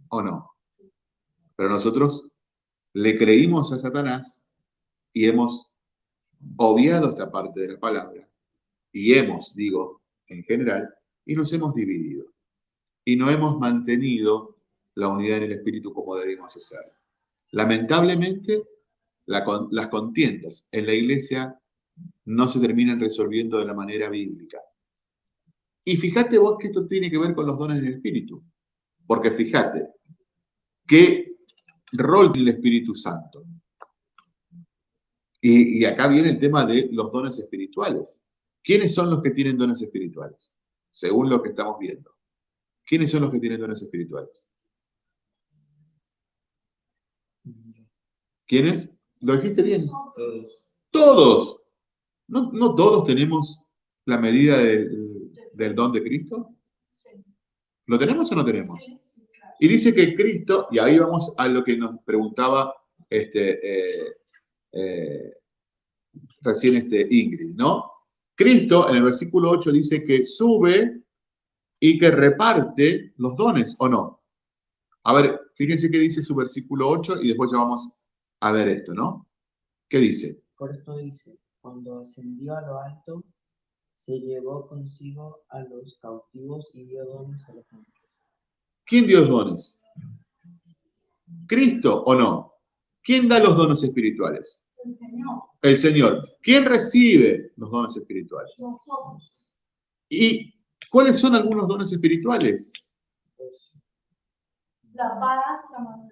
¿O no? Pero nosotros le creímos a Satanás y hemos obviado esta parte de la palabra. Y hemos, digo, en general, y nos hemos dividido. Y no hemos mantenido la unidad en el espíritu como debemos hacer. Lamentablemente, las contiendas en la iglesia no se terminan resolviendo de la manera bíblica. Y fíjate vos que esto tiene que ver con los dones del espíritu. Porque fíjate, que rol del Espíritu Santo. Y, acá viene el tema de los dones espirituales. ¿Quiénes son los que tienen dones espirituales? Según lo que estamos viendo. ¿Quiénes son los que tienen dones espirituales? ¿Quiénes? ¿Lo dijiste bien? Todos. ¿No, todos tenemos la medida del don de Cristo? ¿Lo tenemos o no tenemos? Y dice que Cristo, y ahí vamos a lo que nos preguntaba este, eh, eh, recién este Ingrid, ¿no? Cristo en el versículo 8 dice que sube y que reparte los dones, ¿o no? A ver, fíjense qué dice su versículo 8 y después ya vamos a ver esto, ¿no? ¿Qué dice? Por esto dice, cuando ascendió a lo alto, se llevó consigo a los cautivos y dio dones a los hombres. ¿Quién dio los dones? ¿Cristo o no? ¿Quién da los dones espirituales? El Señor. El Señor. ¿Quién recibe los dones espirituales? Nosotros. ¿Y cuáles son algunos dones espirituales? La paz, la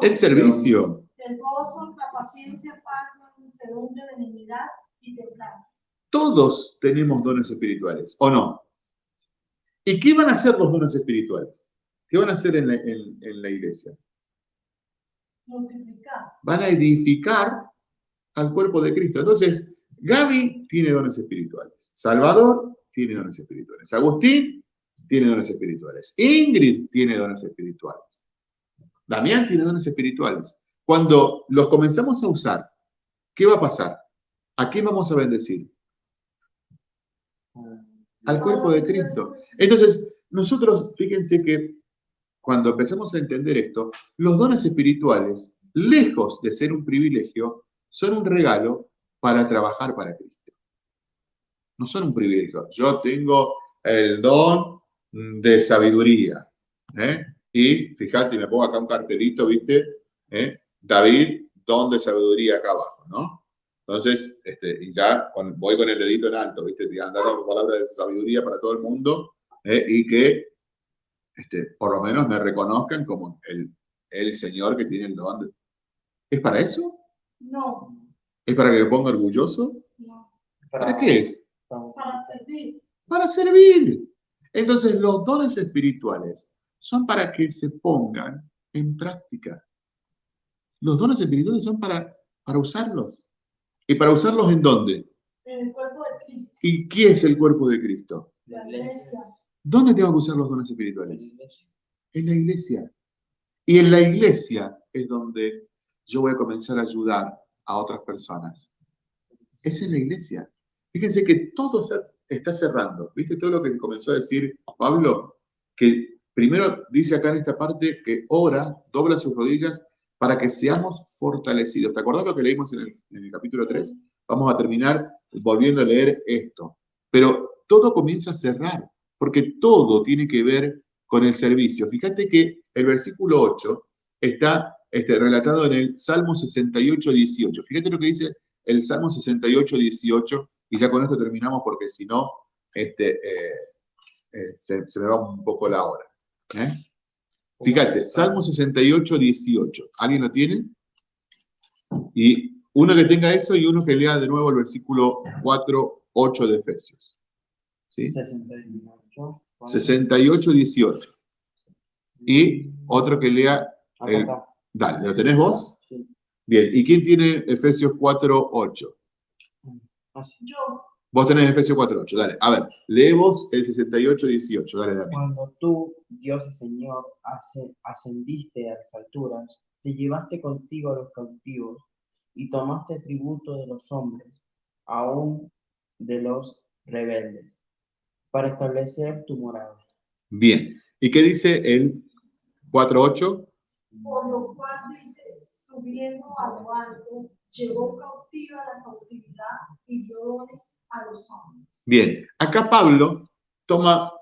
El servicio. El gozo, la paciencia, paz, la mansedumbre, benignidad y templanza. Todos tenemos dones espirituales, ¿o no? ¿Y qué van a hacer los dones espirituales? ¿Qué van a hacer en la, iglesia? Multiplicar. Van a edificar al cuerpo de Cristo. Entonces, Gaby tiene dones espirituales. Salvador tiene dones espirituales. Agustín tiene dones espirituales. Ingrid tiene dones espirituales. Damián tiene dones espirituales. Cuando los comenzamos a usar, ¿qué va a pasar? ¿A quién vamos a bendecir? Al cuerpo de Cristo. Entonces, nosotros, fíjense que cuando empezamos a entender esto, los dones espirituales, lejos de ser un privilegio, son un regalo para trabajar para Cristo. No son un privilegio. Yo tengo el don de sabiduría. ¿eh? Y fíjate, me pongo acá un cartelito, ¿viste? ¿Eh? David, don de sabiduría acá abajo, ¿no? Entonces, este, y ya voy con el dedito en alto, ¿viste? Dando palabras de sabiduría para todo el mundo ¿eh? y que este, por lo menos me reconozcan como el, el Señor que tiene el don. ¿Es para eso? No. ¿Es para que me ponga orgulloso? No. ¿Para qué es? Para servir. Para servir. Entonces, los dones espirituales son para que se pongan en práctica. Los dones espirituales son para, para usarlos. ¿Y para usarlos en dónde? En el cuerpo de Cristo. ¿Y qué es el cuerpo de Cristo? La iglesia. ¿Dónde tengo que usar los dones espirituales? En la iglesia. Y en la iglesia es donde yo voy a comenzar a ayudar a otras personas. Es en la iglesia. Fíjense que todo está cerrando. ¿Viste todo lo que comenzó a decir Pablo? Que primero dice acá en esta parte que ora, dobla sus rodillas para que seamos fortalecidos. ¿Te acordás lo que leímos en el, capítulo 3? Vamos a terminar volviendo a leer esto. Pero todo comienza a cerrar, porque todo tiene que ver con el servicio. Fíjate que el versículo 8 está este, relatado en el Salmo 68, 18. Fíjate lo que dice el Salmo 68, 18, y ya con esto terminamos porque si no, este, eh, eh, se, me va un poco la hora. ¿Eh? Fíjate, Salmo 68, 18. ¿Alguien lo tiene? Y uno que tenga eso y uno que lea de nuevo el versículo 4, 8 de Efesios. ¿Sí? 68, 68 18. Y otro que lea el, Dale, ¿lo tenés vos? Sí. Bien, ¿y quién tiene Efesios 4, 8? Yo. Vos tenés Efesios 4, 8, dale. A ver, leemos el 68, 18, dale, dale. Cuando tú, Dios y Señor, ascendiste a las alturas, te llevaste contigo a los cautivos y tomaste tributo de los hombres, aún de los rebeldes, para establecer tu morada. Bien, ¿y qué dice el 4, 8? por lo cual dice, subiendo a lo alto, llevó cautiva la cautividad y dio dones a los hombres. Bien, acá Pablo toma,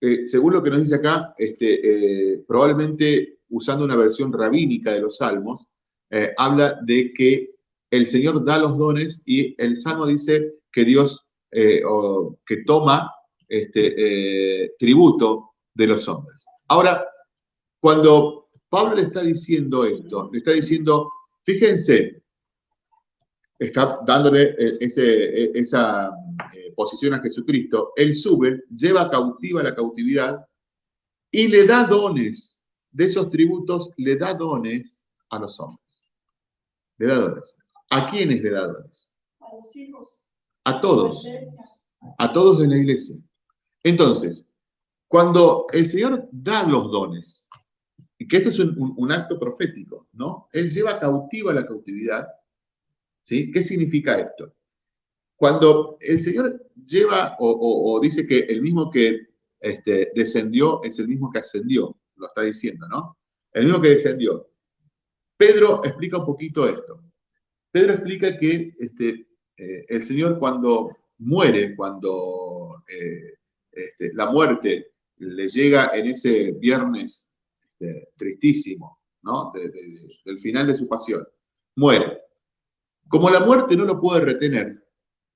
eh, según lo que nos dice acá, este, eh, probablemente usando una versión rabínica de los salmos, eh, habla de que el Señor da los dones y el salmo dice que Dios o, que toma este, tributo de los hombres. Ahora, cuando Pablo le está diciendo esto, le está diciendo, fíjense, está dándole eh, eh, esa eh, posición a Jesucristo, él sube, lleva cautiva la cautividad y le da dones, de esos tributos le da dones a los hombres. Le da dones. ¿A quiénes le da dones? A los hijos. A todos. A todos de la iglesia. Entonces, cuando el Señor da los dones, y que esto es un, acto profético, ¿no? Él lleva cautiva la cautividad, ¿sí? ¿Qué significa esto? Cuando el Señor lleva o, dice que el mismo que este, descendió es el mismo que ascendió, lo está diciendo, ¿no? El mismo que descendió. Pedro explica un poquito esto. Pedro explica que este, eh, el Señor cuando muere, cuando eh, este, la muerte le llega en ese viernes tristísimo, ¿no? del final de su pasión. Muere. Como la muerte no lo puede retener,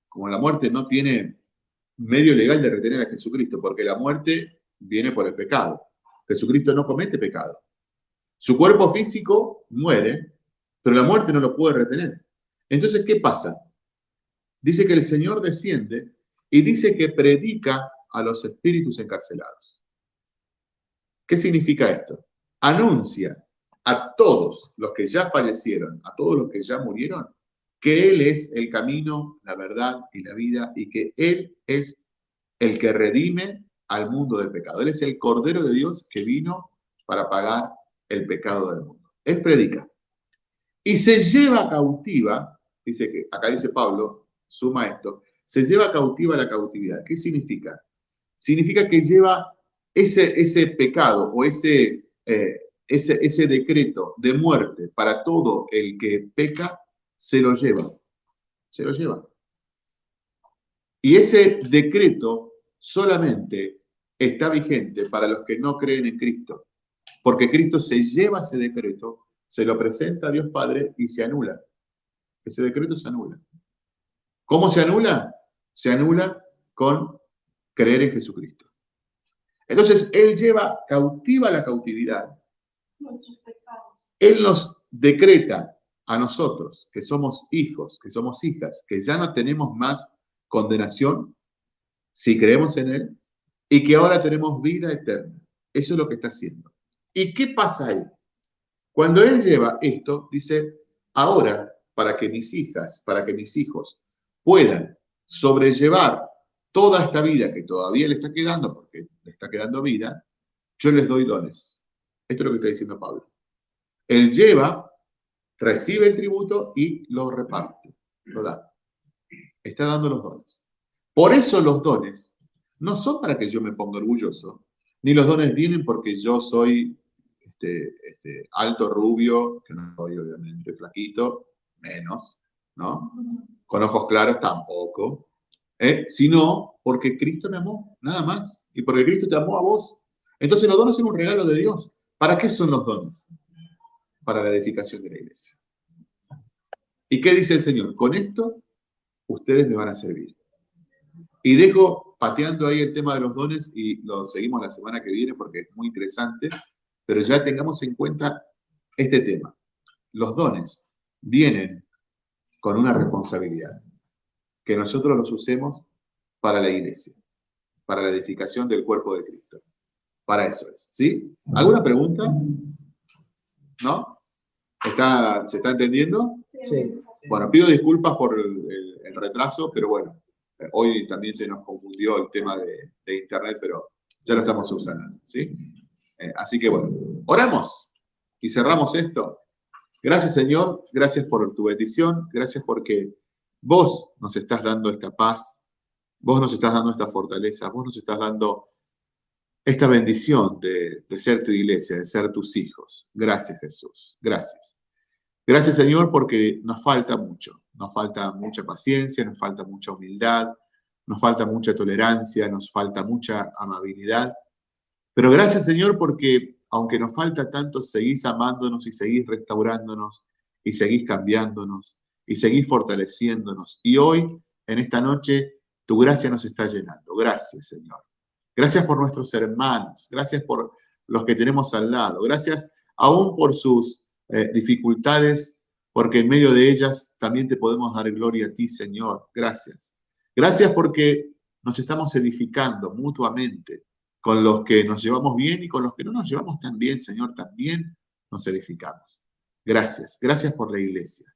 como la muerte no tiene medio legal de retener a Jesucristo, porque la muerte viene por el pecado. Jesucristo no comete pecado. Su cuerpo físico muere, pero la muerte no lo puede retener. Entonces, ¿qué pasa? Dice que el Señor desciende y dice que predica a los espíritus encarcelados. ¿Qué significa esto? anuncia a todos los que ya fallecieron, a todos los que ya murieron, que Él es el camino, la verdad y la vida y que Él es el que redime al mundo del pecado. Él es el Cordero de Dios que vino para pagar el pecado del mundo. Es predicar. Y se lleva cautiva, dice que, acá dice Pablo, suma esto, se lleva cautiva la cautividad. ¿Qué significa? Significa que lleva ese, ese pecado o ese, eh, ese, ese decreto de muerte para todo el que peca, se lo lleva. Se lo lleva. Y ese decreto solamente está vigente para los que no creen en Cristo, porque Cristo se lleva ese decreto, se lo presenta a Dios Padre y se anula. Ese decreto se anula. ¿Cómo se anula? Se anula con creer en Jesucristo. Entonces, Él lleva cautiva la cautividad. Él nos decreta a nosotros, que somos hijos, que somos hijas, que ya no tenemos más condenación si creemos en Él y que ahora tenemos vida eterna. Eso es lo que está haciendo. ¿Y qué pasa ahí? Cuando Él lleva esto, dice, ahora, para que mis hijas, para que mis hijos puedan sobrellevar toda esta vida que todavía le está quedando, porque le está quedando vida, yo les doy dones. Esto es lo que está diciendo Pablo. Él lleva, recibe el tributo y lo reparte, lo da. Está dando los dones. Por eso los dones no son para que yo me ponga orgulloso, ni los dones vienen porque yo soy este, este, alto, rubio, que no soy obviamente flaquito, menos, ¿no? Con ojos claros tampoco, ¿eh? sino porque Cristo me amó, nada más, y porque Cristo te amó a vos. Entonces los dones son un regalo de Dios. ¿Para qué son los dones? Para la edificación de la iglesia. ¿Y qué dice el Señor? Con esto ustedes me van a servir. Y dejo pateando ahí el tema de los dones y lo seguimos la semana que viene porque es muy interesante, pero ya tengamos en cuenta este tema. Los dones vienen con una responsabilidad, que nosotros los usemos para la iglesia, para la edificación del cuerpo de Cristo. Para eso es, ¿sí? ¿Alguna pregunta? ¿No? ¿Está, ¿Se está entendiendo? Sí. Bueno, pido disculpas por el, retraso, pero bueno, hoy también se nos confundió el tema de, Internet, pero ya lo estamos usando, ¿sí? Eh, así que bueno, oramos y cerramos esto. Gracias Señor, gracias por tu bendición, gracias porque vos nos estás dando esta paz, vos nos estás dando esta fortaleza, vos nos estás dando esta bendición de, ser tu iglesia, de ser tus hijos. Gracias Jesús, gracias. Gracias Señor porque nos falta mucho, nos falta mucha paciencia, nos falta mucha humildad, nos falta mucha tolerancia, nos falta mucha amabilidad. Pero gracias Señor porque aunque nos falta tanto, seguís amándonos y seguís restaurándonos y seguís cambiándonos y seguís fortaleciéndonos. Y hoy, en esta noche, tu gracia nos está llenando. Gracias Señor. Gracias por nuestros hermanos, gracias por los que tenemos al lado, gracias aún por sus eh, dificultades, porque en medio de ellas también te podemos dar gloria a ti, Señor. Gracias. Gracias porque nos estamos edificando mutuamente con los que nos llevamos bien y con los que no nos llevamos tan bien, Señor, también nos edificamos. Gracias. Gracias por la iglesia.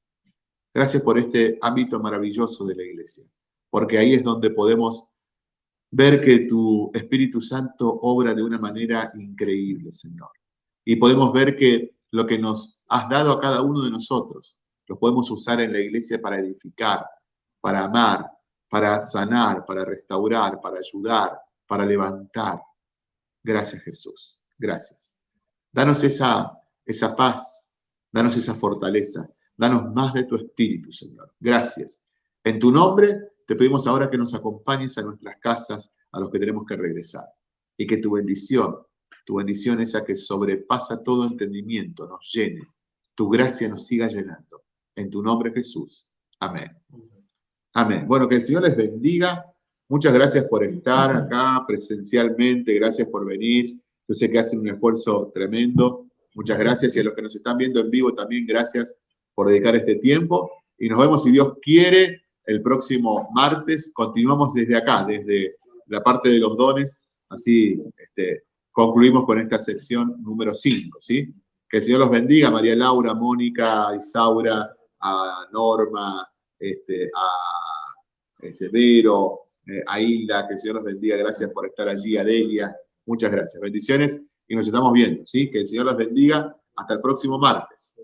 Gracias por este ámbito maravilloso de la iglesia, porque ahí es donde podemos ver que tu Espíritu Santo obra de una manera increíble, Señor. Y podemos ver que lo que nos has dado a cada uno de nosotros, lo podemos usar en la iglesia para edificar, para amar, para sanar, para restaurar, para ayudar, para levantar. Gracias Jesús, gracias. Danos esa, esa paz, danos esa fortaleza, danos más de tu espíritu, Señor. Gracias. En tu nombre te pedimos ahora que nos acompañes a nuestras casas, a los que tenemos que regresar, y que tu bendición tu bendición esa que sobrepasa todo entendimiento nos llene. Tu gracia nos siga llenando. En tu nombre Jesús. Amén. Amén. Bueno, que el Señor les bendiga. Muchas gracias por estar acá presencialmente. Gracias por venir. Yo sé que hacen un esfuerzo tremendo. Muchas gracias. Y a los que nos están viendo en vivo también, gracias por dedicar este tiempo. Y nos vemos, si Dios quiere, el próximo martes. Continuamos desde acá, desde la parte de los dones. Así, este, concluimos con esta sección número 5, ¿sí? Que el Señor los bendiga, María Laura, Mónica, Isaura, a Norma, este, a este, Vero, eh, a Hilda, que el Señor los bendiga, gracias por estar allí, a Delia, muchas gracias, bendiciones y nos estamos viendo, ¿sí? Que el Señor los bendiga, Hasta el próximo martes.